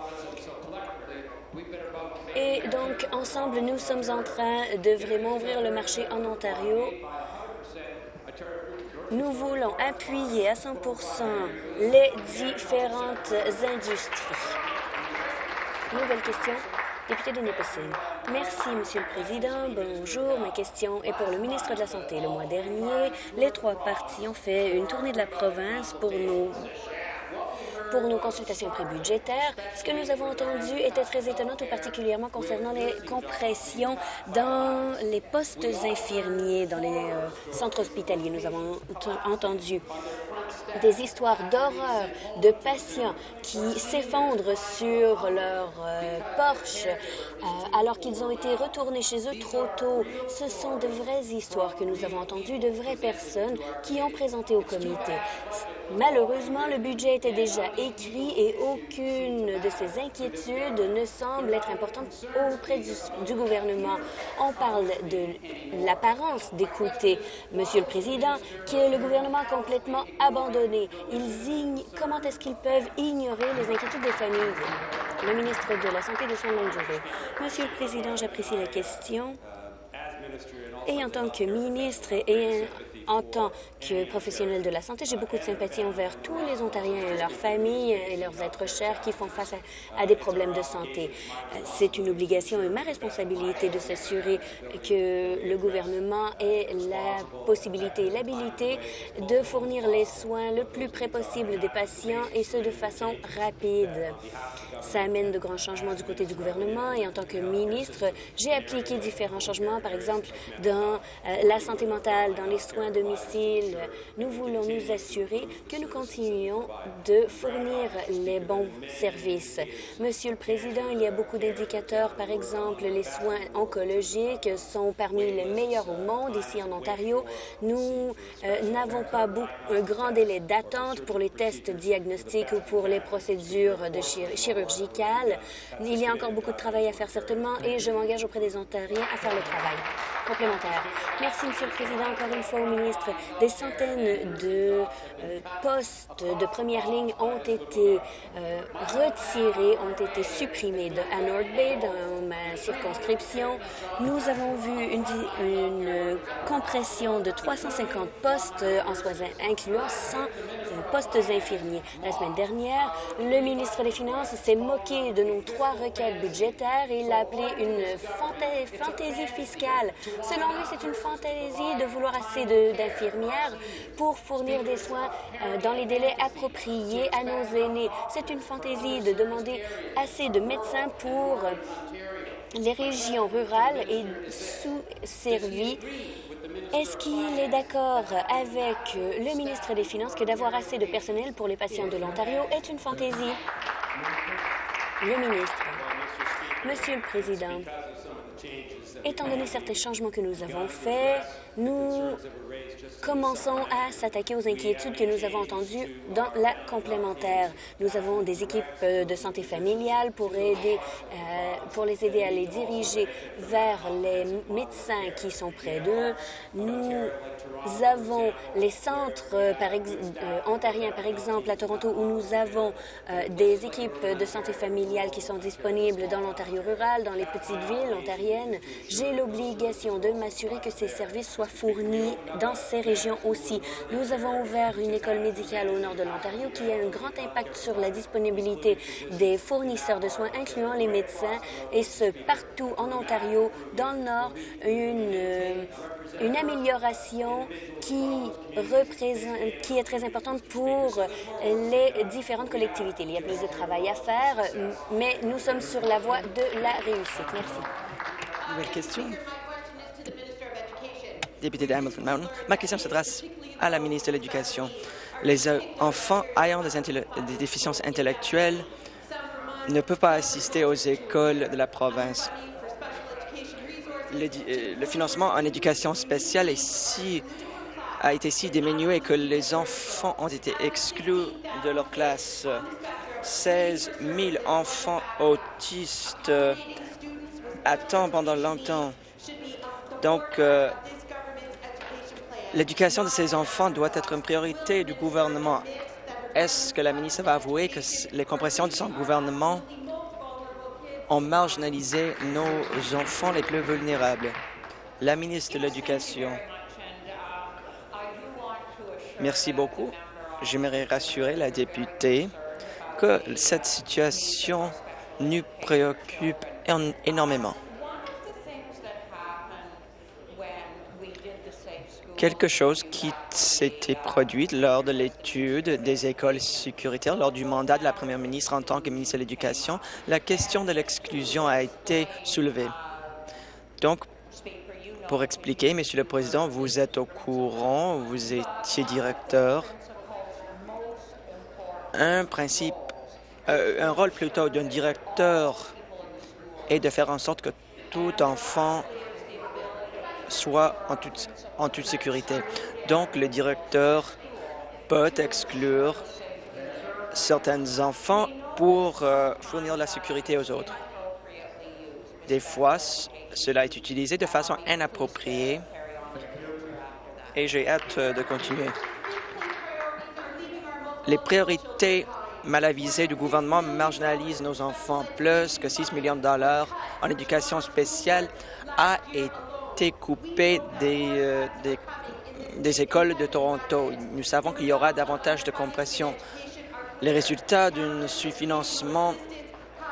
et donc, ensemble, nous sommes en train de vraiment ouvrir le marché en Ontario. Nous voulons appuyer à 100% les différentes industries. Nouvelle question. Député de Nipissing. Merci, Monsieur le Président. Bonjour. Ma question est pour le ministre de la Santé. Le mois dernier, les trois partis ont fait une tournée de la province pour nous pour nos consultations prébudgétaires. Ce que nous avons entendu était très étonnant, tout particulièrement concernant les compressions dans les postes infirmiers, dans les euh, centres hospitaliers. Nous avons entendu des histoires d'horreur de patients qui s'effondrent sur leur euh, porche euh, alors qu'ils ont été retournés chez eux trop tôt. Ce sont de vraies histoires que nous avons entendues, de vraies personnes qui ont présenté au comité. Malheureusement, le budget était déjà écrit et aucune de ces inquiétudes ne semble être importante auprès du, gouvernement. On parle de l'apparence d'écouter, Monsieur le Président, que le gouvernement a complètement abandonné. Comment est-ce qu'ils peuvent ignorer les inquiétudes des familles? Le ministre de la Santé et de son longue durée. Monsieur le Président, j'apprécie la question. Et en tant que ministre et en tant que professionnel de la santé, j'ai beaucoup de sympathie envers tous les Ontariens et leurs familles et leurs êtres chers qui font face à, des problèmes de santé. C'est une obligation et ma responsabilité de s'assurer que le gouvernement ait la possibilité et l'habilité de fournir les soins le plus près possible des patients et ce de façon rapide. Ça amène de grands changements du côté du gouvernement et en tant que ministre, j'ai appliqué différents changements, par exemple dans euh, la santé mentale, dans les soins Nous voulons nous assurer que nous continuons de fournir les bons services. Monsieur le Président, il y a beaucoup d'indicateurs. Par exemple, les soins oncologiques sont parmi les meilleurs au monde ici en Ontario. Nous euh, n'avons pas un grand délai d'attente pour les tests diagnostiques ou pour les procédures chirurgicales. Il y a encore beaucoup de travail à faire certainement et je m'engage auprès des Ontariens à faire le travail complémentaire. Merci, Monsieur le Président, encore une fois au ministre. Des centaines de euh, postes de première ligne ont été euh, retirés, ont été supprimés de, à North Bay, dans ma circonscription. Nous avons vu une, compression de 350 postes en soins incluant 100 postes infirmiers. La semaine dernière, le ministre des Finances s'est moqué de nos trois requêtes budgétaires et l'a appelé une fantaisie fiscale. Selon lui, c'est une fantaisie de vouloir assez d'infirmières pour fournir des soins euh, dans les délais appropriés à nos aînés. C'est une fantaisie de demander assez de médecins pour les régions rurales et sous-servies est-ce qu'il est d'accord avec le ministre des Finances que d'avoir assez de personnel pour les patients de l'Ontario est une fantaisie? Le ministre. Monsieur le Président, étant donné certains changements que nous avons faits, nous commençons à s'attaquer aux inquiétudes que nous avons entendues dans la complémentaire. Nous avons des équipes euh, de santé familiale pour, aider, euh, pour les aider à les diriger vers les médecins qui sont près d'eux. Avons les centres euh, par ontariens, par exemple, à Toronto, où nous avons des équipes de santé familiale qui sont disponibles dans l'Ontario rural, dans les petites villes ontariennes. J'ai l'obligation de m'assurer que ces services soient fournis dans ces régions aussi. Nous avons ouvert une école médicale au nord de l'Ontario qui a un grand impact sur la disponibilité des fournisseurs de soins, incluant les médecins, et ce, partout en Ontario, dans le nord, une, euh, une amélioration qui, est très importante pour les différentes collectivités. Il y a plus de travail à faire, mais nous sommes sur la voie de la réussite. Merci. Nouvelle question député de Mountain. Ma question s'adresse à la ministre de l'Éducation. Les euh, enfants ayant des déficiences intellectuelles ne peuvent pas assister aux écoles de la province. Le, euh, le financement en éducation spéciale est si, a été si diminué que les enfants ont été exclus de leur classe. 16 000 enfants autistes attendent pendant longtemps. Donc, euh, l'éducation de ces enfants doit être une priorité du gouvernement. Est-ce que la ministre va avouer que les compressions de son gouvernement ont marginalisé nos enfants les plus vulnérables? La ministre de l'Éducation. Merci beaucoup. J'aimerais rassurer la députée que cette situation nous préoccupe énormément. Quelque chose qui s'était produit lors de l'étude des écoles sécuritaires lors du mandat de la première ministre en tant que ministre de l'Éducation, la question de l'exclusion a été soulevée. Donc, pour expliquer, Monsieur le Président, vous êtes au courant, vous étiez directeur. Un principe euh, un rôle plutôt d'un directeur est de faire en sorte que tout enfant soit en toute, sécurité. Donc, le directeur peut exclure certains enfants pour euh, fournir la sécurité aux autres. Des fois, cela est utilisé de façon inappropriée et j'ai hâte de continuer. Les priorités mal avisé du gouvernement marginalise nos enfants. Plus que 6 millions de dollars en éducation spéciale a été des, euh, des, écoles de Toronto. Nous savons qu'il y aura davantage de compression. Les résultats d'un sous-financement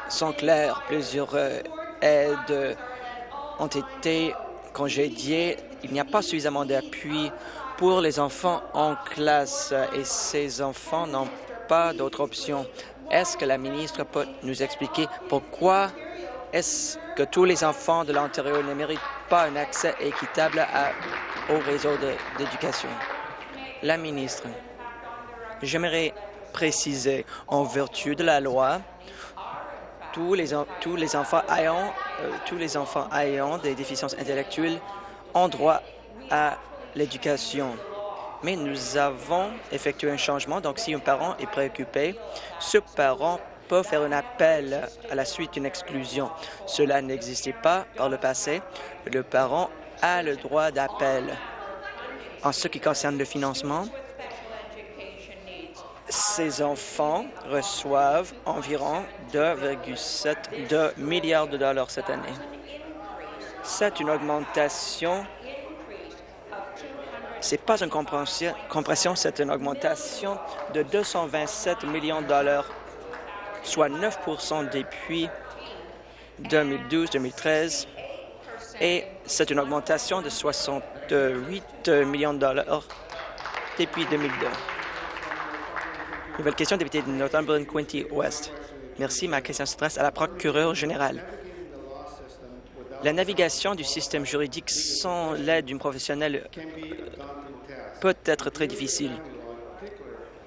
sont clairs. Plusieurs euh, aides ont été congédiées. Il n'y a pas suffisamment d'appui pour les enfants en classe et ces enfants n'ont pas d'autre option. Est-ce que la ministre peut nous expliquer pourquoi est-ce que tous les enfants de l'Ontario ne méritent pas un accès équitable au réseau d'éducation? La ministre, j'aimerais préciser, en vertu de la loi, tous les, enfants ayant, euh, tous les enfants ayant des déficiences intellectuelles ont droit à l'éducation mais nous avons effectué un changement. Donc, si un parent est préoccupé, ce parent faire un appel à la suite d'une exclusion. Cela n'existait pas par le passé. Le parent a le droit d'appel. En ce qui concerne le financement, ces enfants reçoivent environ 2,7 milliards de dollars cette année. C'est une augmentation n'est pas une compression, c'est une augmentation de 227 millions de dollars, soit 9% depuis 2012-2013, et c'est une augmentation de 68 millions de dollars depuis 2002. Nouvelle question, député de Northumberland, Quinty West. Merci. Ma question s'adresse à la procureure générale. La navigation du système juridique sans l'aide d'une professionnelle peut être très difficile.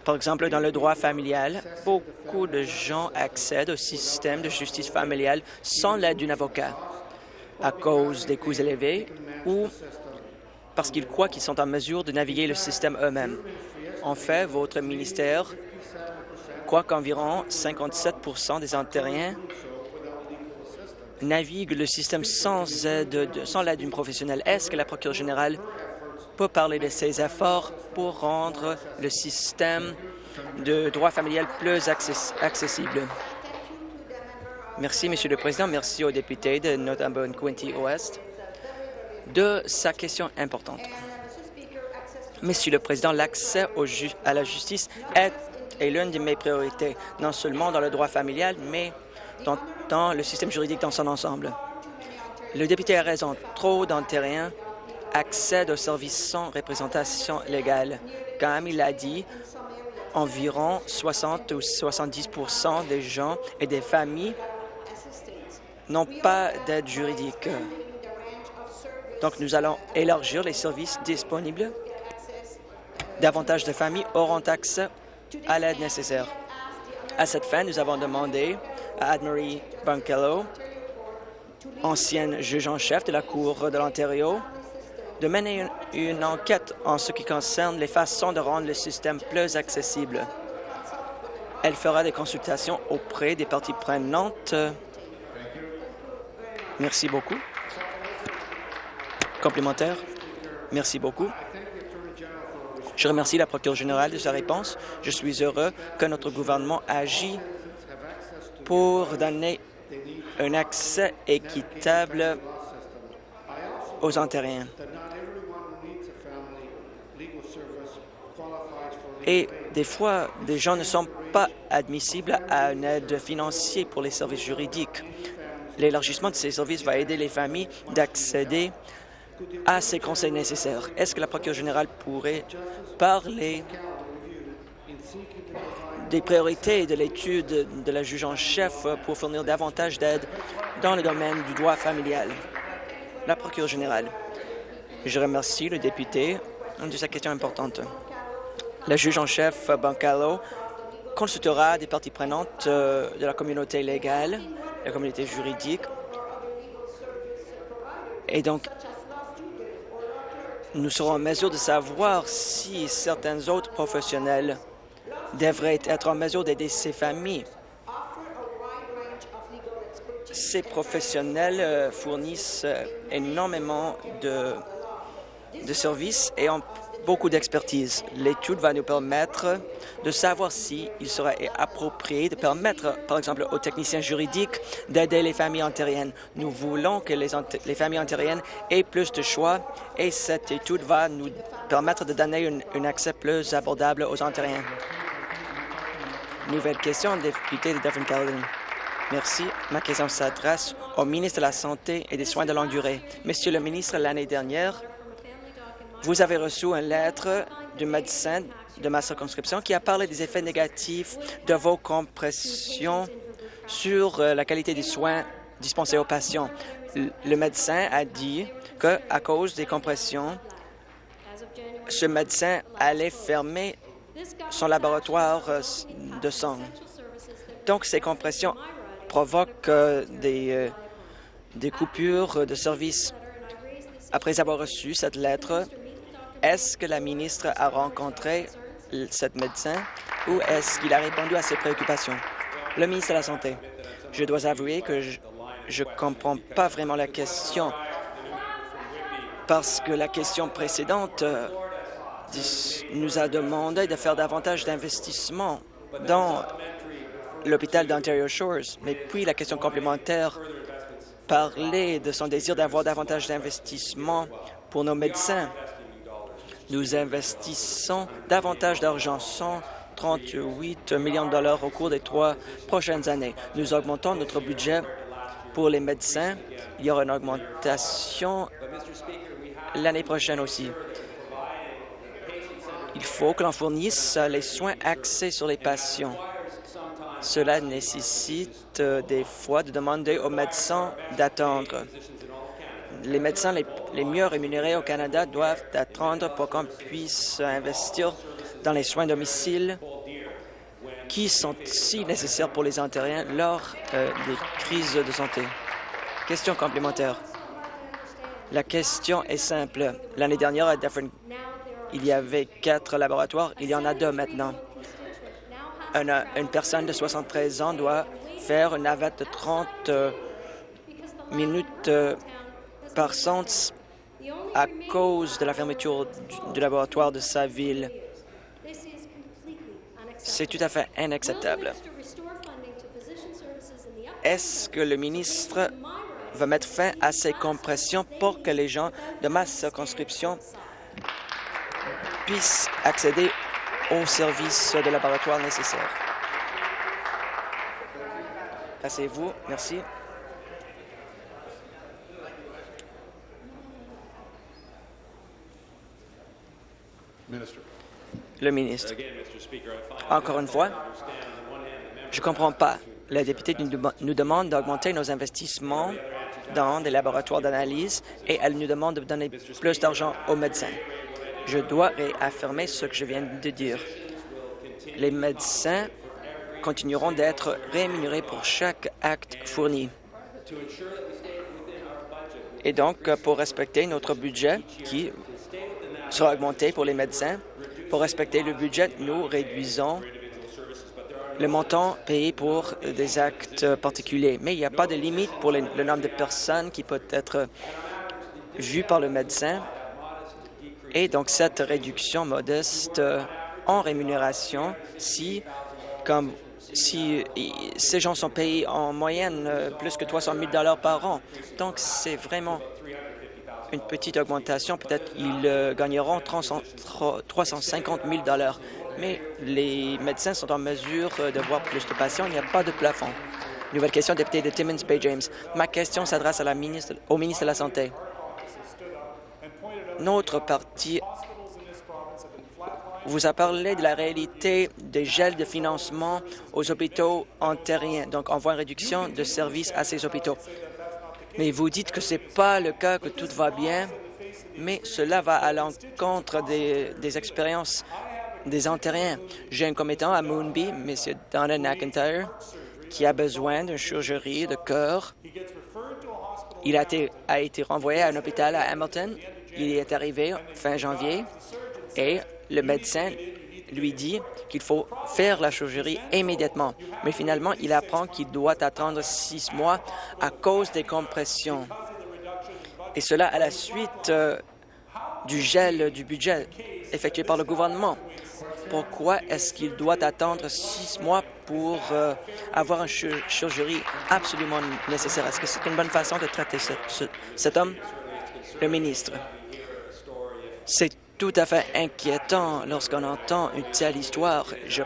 Par exemple, dans le droit familial, beaucoup de gens accèdent au système de justice familiale sans l'aide d'un avocat à cause des coûts élevés ou parce qu'ils croient qu'ils sont en mesure de naviguer le système eux-mêmes. En fait, votre ministère croit qu'environ 57% des Ontariens navigue le système sans aide, sans l'aide d'une professionnelle. Est-ce que la procureure générale peut parler de ses efforts pour rendre le système de droit familial plus accessible? Merci, Monsieur le Président. Merci au député de Northumberland-Quinty-Ouest de sa question importante. Monsieur le Président, l'accès à la justice est, est l'une de mes priorités, non seulement dans le droit familial, mais dans dans le système juridique dans son ensemble. Le député a raison. Trop d'Ontariens accèdent aux services sans représentation légale. Comme il l'a dit, environ 60 ou 70% des gens et des familles n'ont pas d'aide juridique. Donc, nous allons élargir les services disponibles. Davantage de familles auront accès à l'aide nécessaire. À cette fin, nous avons demandé à Anne-Marie Bankello, ancienne juge en chef de la Cour de l'Ontario, de mener une, enquête en ce qui concerne les façons de rendre le système plus accessible. Elle fera des consultations auprès des parties prenantes. Merci beaucoup. Complémentaire. Merci beaucoup. Je remercie la procureure générale de sa réponse. Je suis heureux que notre gouvernement agit pour donner un accès équitable aux Ontariens. Et des fois, des gens ne sont pas admissibles à une aide financière pour les services juridiques. L'élargissement de ces services va aider les familles d'accéder à ces conseils nécessaires. Est-ce que la procureure générale pourrait parler des priorités de l'étude de la juge en chef pour fournir davantage d'aide dans le domaine du droit familial? La procureure générale. Je remercie le député de sa question importante. La juge en chef Bancalo consultera des parties prenantes euh, de la communauté légale, la communauté juridique, et donc nous serons en mesure de savoir si certains autres professionnels devraient être en mesure d'aider ces familles. Ces professionnels euh, fournissent euh, énormément de, de services et ont beaucoup d'expertise. L'étude va nous permettre de savoir s'il il serait approprié de permettre, par exemple, aux techniciens juridiques d'aider les familles ontariennes. Nous voulons que les, les, familles ontariennes aient plus de choix et cette étude va nous permettre de donner un accès plus abordable aux Ontariens. Nouvelle question, député de Caledon. Merci. Ma question s'adresse au ministre de la Santé et des Soins de longue durée. Monsieur le ministre, l'année dernière, vous avez reçu une lettre du médecin de ma circonscription qui a parlé des effets négatifs de vos compressions sur euh, la qualité des soins dispensés aux patients. Le médecin a dit qu'à cause des compressions, ce médecin allait fermer son laboratoire euh, de sang. Donc, ces compressions provoquent euh, des, des coupures de services. Après avoir reçu cette lettre, est-ce que la ministre a rencontré cette médecin ou est-ce qu'il a répondu à ses préoccupations? Le ministre de la Santé. Je dois avouer que je ne comprends pas vraiment la question parce que la question précédente euh, nous a demandé de faire davantage d'investissements dans l'hôpital d'Ontario Shores. Mais puis la question complémentaire parlait de son désir d'avoir davantage d'investissements pour nos médecins. Nous investissons davantage d'argent, 138 millions de dollars au cours des trois prochaines années. Nous augmentons notre budget pour les médecins. Il y aura une augmentation l'année prochaine aussi. Il faut que l'on fournisse les soins axés sur les patients. Cela nécessite euh, des fois de demander aux médecins d'attendre les médecins les, mieux rémunérés au Canada doivent attendre pour qu'on puisse investir dans les soins domicile qui sont si nécessaires pour les Ontariens lors euh, des crises de santé. Question complémentaire. La question est simple. L'année dernière, à Dufferin, il y avait quatre laboratoires. Il y en a deux maintenant. Une, une personne de 73 ans doit faire une navette de 30 euh, minutes euh, à cause de la fermeture du, laboratoire de sa ville. C'est tout à fait inacceptable. Est-ce que le ministre va mettre fin à ces compressions pour que les gens de ma circonscription puissent accéder aux services de laboratoire nécessaires? Passez-vous. Merci. Le ministre. Encore une fois, je ne comprends pas. La députée nous demande d'augmenter nos investissements dans des laboratoires d'analyse et elle nous demande de donner plus d'argent aux médecins. Je dois réaffirmer ce que je viens de dire. Les médecins continueront d'être rémunérés pour chaque acte fourni. Et donc, pour respecter notre budget qui sera augmenté pour les médecins, pour respecter le budget, nous réduisons le montant payé pour des actes particuliers. Mais il n'y a pas de limite pour le, nombre de personnes qui peut être vu par le médecin. Et donc, cette réduction modeste en rémunération, si, comme si ces gens sont payés en moyenne plus que 300 000 par an. Donc, c'est vraiment une petite augmentation. Peut-être ils gagneront 350 000 mais les médecins sont en mesure euh, de voir plus de patients. Il n'y a pas de plafond. Nouvelle question, député de Timmins Bay James. Ma question s'adresse au ministre de la Santé. Notre parti vous a parlé de la réalité des gels de financement aux hôpitaux ontariens, donc on voit une réduction de services à ces hôpitaux. Mais vous dites que ce n'est pas le cas, que tout va bien, mais cela va à l'encontre des, expériences des Ontariens. J'ai un commettant à Moonby, M. Donna McIntyre, qui a besoin d'une chirurgie de cœur. Il a été, a été renvoyé à un hôpital à Hamilton. Il est arrivé fin janvier et le médecin lui dit qu'il faut faire la chirurgie immédiatement. Mais finalement, il apprend qu'il doit attendre six mois à cause des compressions. Et cela à la suite euh, du gel du budget effectué par le gouvernement pourquoi est-ce qu'il doit attendre six mois pour euh, avoir une chirurgie absolument nécessaire? Est-ce que c'est une bonne façon de traiter cet homme? Le ministre. C'est tout à fait inquiétant lorsqu'on entend une telle histoire. Je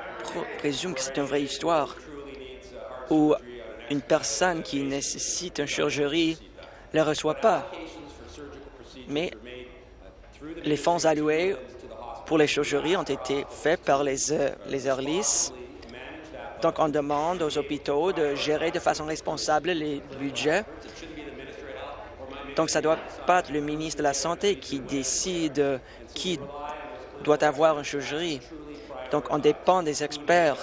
présume que c'est une vraie histoire où une personne qui nécessite une chirurgie ne reçoit pas. Mais les fonds alloués pour les chirurgies ont été faits par les, euh, les Donc, on demande aux hôpitaux de gérer de façon responsable les budgets. Donc, ça ne doit pas être le ministre de la Santé qui décide qui doit avoir une chirurgie. Donc, on dépend des experts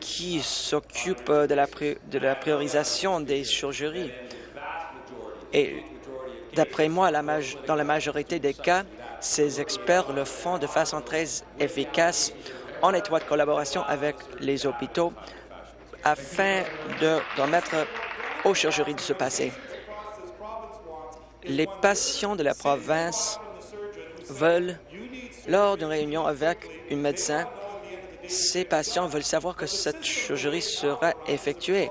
qui s'occupent de la, priorisation des chirurgies. Et d'après moi, dans la majorité des cas, ces experts le font de façon très efficace en étroite collaboration avec les hôpitaux afin de permettre aux chirurgies de se passer. Les patients de la province veulent, lors d'une réunion avec un médecin, ces patients veulent savoir que cette chirurgie sera effectuée.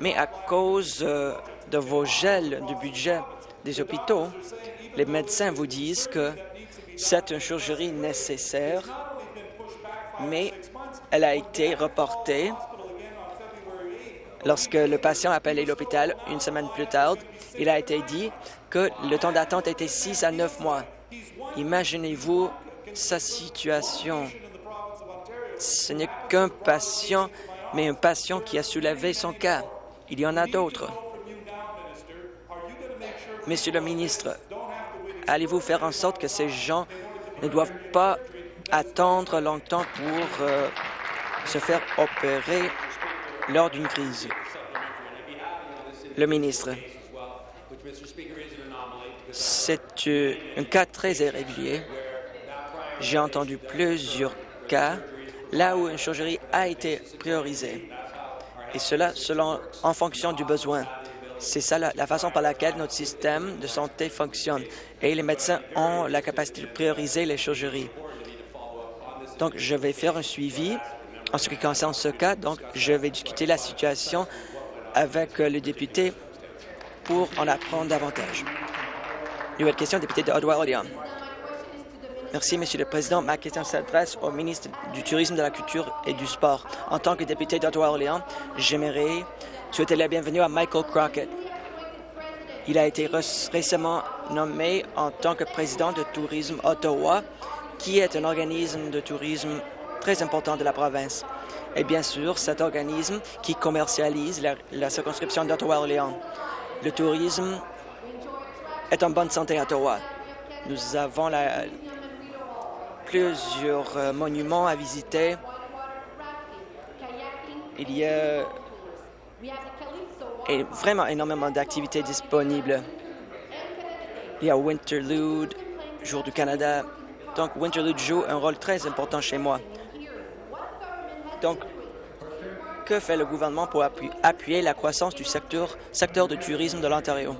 Mais à cause euh, de vos gels du budget des hôpitaux, les médecins vous disent que c'est une chirurgie nécessaire, mais elle a été reportée lorsque le patient a appelé l'hôpital une semaine plus tard. Il a été dit que le temps d'attente était 6 à 9 mois. Imaginez-vous sa situation. Ce n'est qu'un patient, mais un patient qui a soulevé son cas. Il y en a d'autres. Monsieur le ministre, allez-vous faire en sorte que ces gens ne doivent pas attendre longtemps pour euh, se faire opérer lors d'une crise? Le ministre. C'est euh, un cas très irrégulier. J'ai entendu plusieurs cas là où une chirurgie a été priorisée, et cela selon, en fonction du besoin. C'est ça la, façon par laquelle notre système de santé fonctionne. Et les médecins ont la capacité de prioriser les chirurgies. Donc, je vais faire un suivi en ce qui concerne ce cas. Donc, je vais discuter la situation avec le député pour en apprendre davantage. Nouvelle question, député de Ottawa-Orléans. Merci, Monsieur le Président. Ma question s'adresse au ministre du Tourisme, de la Culture et du Sport. En tant que député d'Ottawa-Orléans, j'aimerais souhaiter la bienvenue à Michael Crockett. Il a été récemment nommé en tant que président de Tourisme Ottawa, qui est un organisme de tourisme très important de la province. Et bien sûr, cet organisme qui commercialise la, la circonscription d'Ottawa-Orléans. Le tourisme est en bonne santé à Ottawa. Nous avons plusieurs euh, monuments à visiter il y a vraiment énormément d'activités disponibles. Il y a Winterlude, Jour du Canada. Donc, Winterlude joue un rôle très important chez moi. Donc, que fait le gouvernement pour appuyer la croissance du secteur, secteur de tourisme de l'Ontario?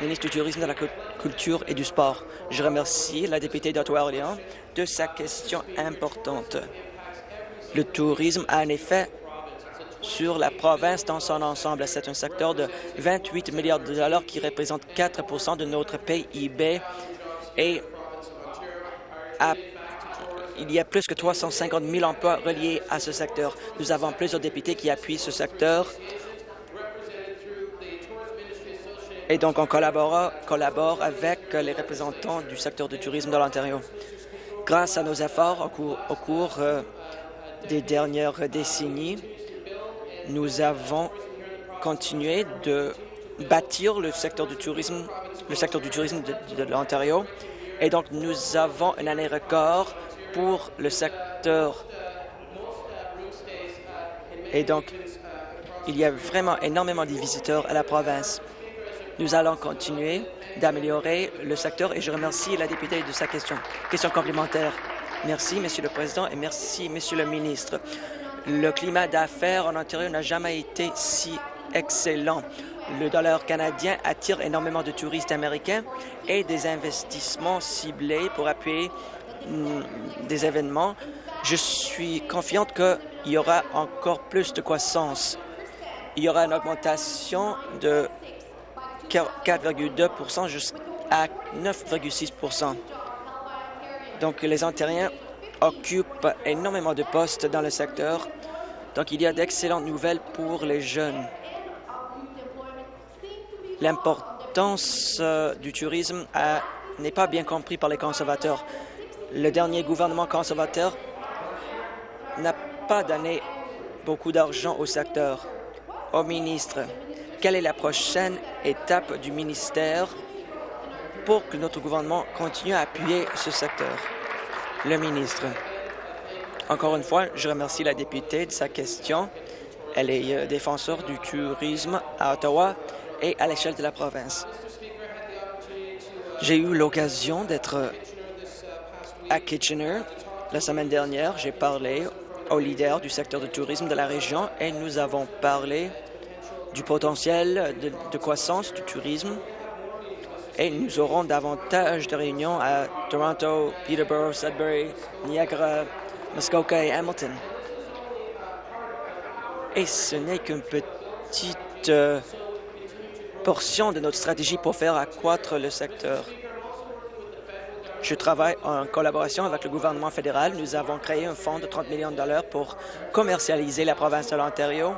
Ministre du Tourisme, de la Culture et du Sport. Je remercie la députée d'Ottawa-Orléans de sa question importante. Le tourisme a un effet sur la province dans son ensemble. C'est un secteur de 28 milliards de dollars qui représente 4% de notre PIB et il y a plus que 350 000 emplois reliés à ce secteur. Nous avons plusieurs députés qui appuient ce secteur et donc on collabore, collabore avec les représentants du secteur du tourisme de l'Ontario. Grâce à nos efforts au cours, euh, des dernières décennies, nous avons continué de bâtir le secteur du tourisme, le secteur du tourisme de, l'Ontario. Et donc, nous avons une année record pour le secteur. Et donc, il y a vraiment énormément de visiteurs à la province. Nous allons continuer d'améliorer le secteur et je remercie la députée de sa question. Question complémentaire. Merci, Monsieur le Président, et merci, Monsieur le ministre. Le climat d'affaires en Ontario n'a jamais été si excellent. Le dollar canadien attire énormément de touristes américains et des investissements ciblés pour appuyer mm, des événements. Je suis confiante qu'il y aura encore plus de croissance. Il y aura une augmentation de 4,2% jusqu'à 9,6% Donc, les Ontariens occupent énormément de postes dans le secteur. Donc, il y a d'excellentes nouvelles pour les jeunes. L'importance euh, du tourisme n'est pas bien compris par les conservateurs. Le dernier gouvernement conservateur n'a pas donné beaucoup d'argent au secteur. Au ministre, quelle est la prochaine étape du ministère pour que notre gouvernement continue à appuyer ce secteur? Le ministre. Encore une fois, je remercie la députée de sa question. Elle est euh, défenseur du tourisme à Ottawa et à l'échelle de la province. J'ai eu l'occasion d'être à Kitchener la semaine dernière. J'ai parlé aux leaders du secteur du tourisme de la région et nous avons parlé du potentiel de, croissance du tourisme et nous aurons davantage de réunions à Toronto, Peterborough, Sudbury, Niagara, Muskoka et Hamilton. Et ce n'est qu'une petite euh, portion de notre stratégie pour faire accroître le secteur. Je travaille en collaboration avec le gouvernement fédéral. Nous avons créé un fonds de 30 millions de dollars pour commercialiser la province de l'Ontario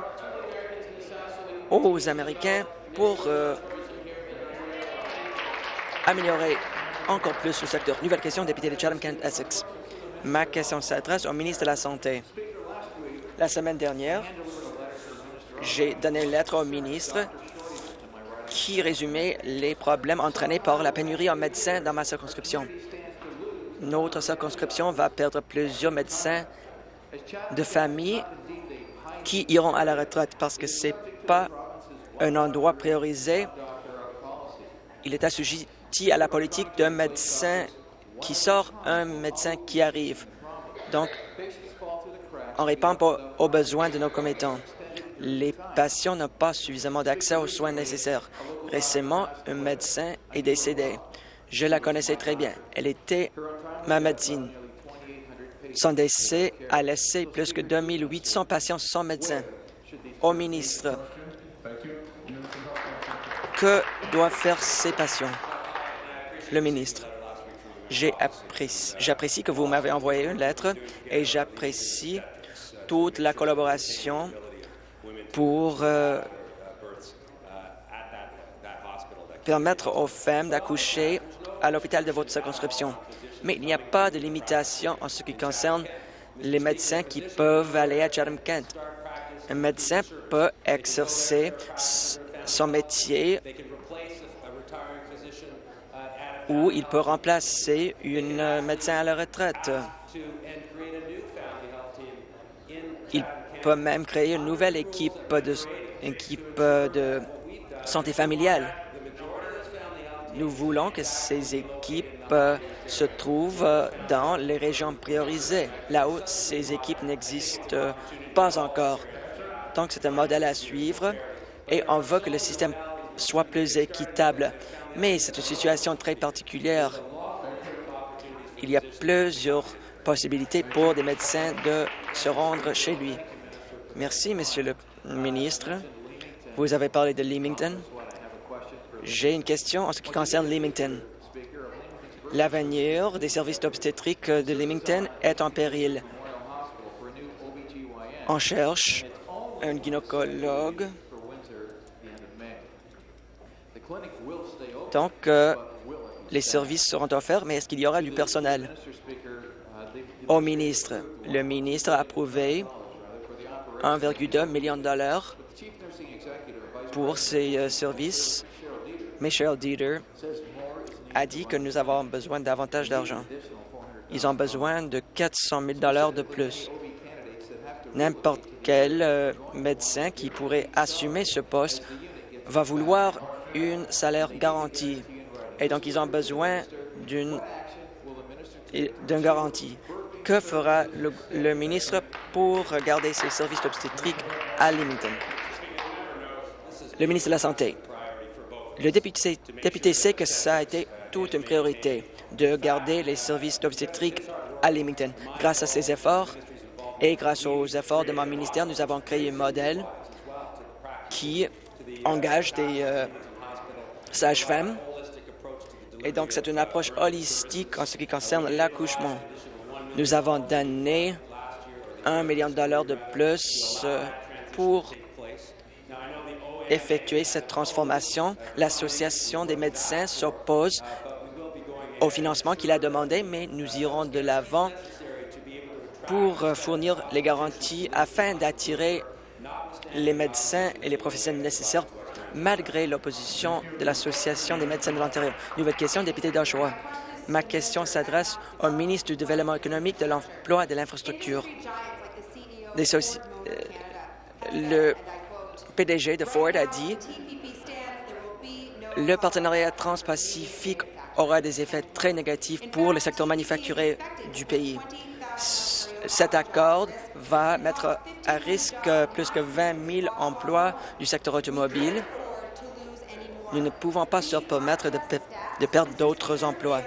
aux Américains pour euh, améliorer encore plus le secteur. Nouvelle question, député de Chatham-Kent-Essex. Ma question s'adresse au ministre de la Santé. La semaine dernière, j'ai donné une lettre au ministre qui résumait les problèmes entraînés par la pénurie en médecins dans ma circonscription. Notre circonscription va perdre plusieurs médecins de famille qui iront à la retraite parce que ce n'est pas un endroit priorisé. Il est assujetti à la politique d'un médecin qui sort, un médecin qui arrive. Donc, on répond aux besoins de nos commettants. Les patients n'ont pas suffisamment d'accès aux soins nécessaires. Récemment, un médecin est décédé. Je la connaissais très bien. Elle était ma médecine. Son décès a laissé plus que 2800 patients sans médecin. Au ministre, que doivent faire ces patients? Le ministre, j'apprécie que vous m'avez envoyé une lettre et j'apprécie toute la collaboration pour euh, permettre aux femmes d'accoucher à l'hôpital de votre circonscription. Mais il n'y a pas de limitation en ce qui concerne les médecins qui peuvent aller à Chatham-Kent. Un médecin peut exercer son métier ou il peut remplacer une médecin à la retraite. Il peut même créer une nouvelle équipe de, équipe de santé familiale. Nous voulons que ces équipes euh, se trouvent euh, dans les régions priorisées, là où ces équipes n'existent pas encore. Donc, c'est un modèle à suivre et on veut que le système soit plus équitable. Mais c'est une situation très particulière. Il y a plusieurs possibilités pour des médecins de se rendre chez lui. Merci, Monsieur le ministre. Vous avez parlé de Leamington. J'ai une question en ce qui concerne Leamington. L'avenir des services d'obstétrique de Leamington est en péril. On cherche un gynécologue. Donc, euh, les services seront offerts, mais est-ce qu'il y aura du personnel? Au ministre, le ministre a approuvé 1,2 million de dollars pour ces euh, services. Michel Dieter a dit que nous avons besoin davantage d'argent. Ils ont besoin de 400 000 dollars de plus. N'importe quel euh, médecin qui pourrait assumer ce poste va vouloir une salaire garantie. Et donc, ils ont besoin d'une garantie. Que fera le, ministre pour garder ces services obstétriques à Leamington? Le ministre de la Santé. Le député, député sait que ça a été toute une priorité de garder les services d'obstétrique à Leamington. Grâce à ces efforts et grâce aux efforts de mon ministère, nous avons créé un modèle qui engage des euh, sages-femmes. Et donc, c'est une approche holistique en ce qui concerne l'accouchement. Nous avons donné un million de dollars de plus euh, pour effectuer cette transformation. L'Association des médecins s'oppose au financement qu'il a demandé, mais nous irons de l'avant pour fournir les garanties afin d'attirer les médecins et les professionnels nécessaires malgré l'opposition de l'Association des médecins de l'Ontario. Nouvelle question, député d'Oshawa. Ma question s'adresse au ministre du Développement économique, de l'Emploi et de l'Infrastructure. Euh, le PDG de Ford a dit le partenariat transpacifique aura des effets très négatifs pour le secteur manufacturier du pays. Cet accord va mettre à risque plus que 20 000 emplois du secteur automobile. Nous ne pouvons pas se permettre de, perdre d'autres emplois.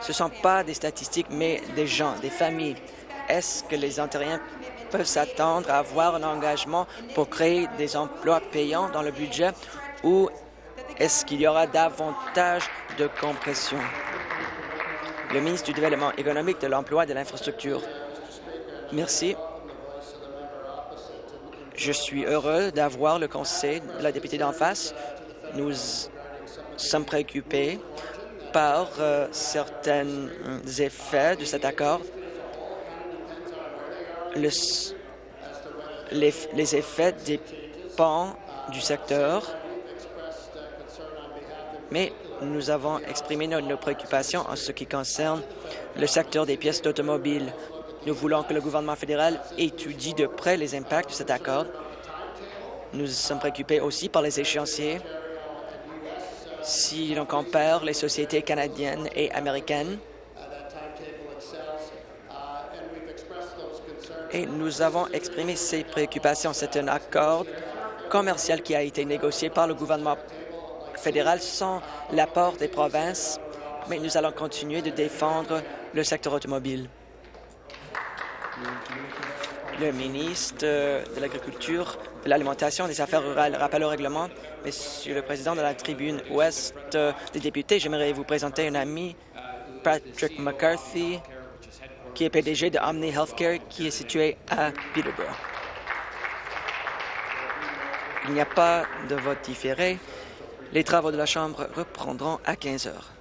Ce ne sont pas des statistiques, mais des gens, des familles. Est-ce que les Ontariens peuvent s'attendre à avoir un engagement pour créer des emplois payants dans le budget ou est-ce qu'il y aura davantage de compression? Le ministre du Développement économique, de l'Emploi et de l'Infrastructure. Merci. Je suis heureux d'avoir le conseil de la députée d'en face. Nous sommes préoccupés par euh, certains effets de cet accord les, effets dépendent du secteur, mais nous avons exprimé nos, préoccupations en ce qui concerne le secteur des pièces d'automobile. Nous voulons que le gouvernement fédéral étudie de près les impacts de cet accord. Nous sommes préoccupés aussi par les échéanciers. Si l'on compare les sociétés canadiennes et américaines, et nous avons exprimé ces préoccupations. C'est un accord commercial qui a été négocié par le gouvernement fédéral sans l'apport des provinces, mais nous allons continuer de défendre le secteur automobile. Le ministre de l'Agriculture, de l'Alimentation et des Affaires rurales rappelle au règlement. Monsieur le Président de la tribune ouest des députés, j'aimerais vous présenter un ami, Patrick McCarthy, qui est PDG de Omni Healthcare, qui est situé à Peterborough. Il n'y a pas de vote différé. Les travaux de la Chambre reprendront à 15 heures.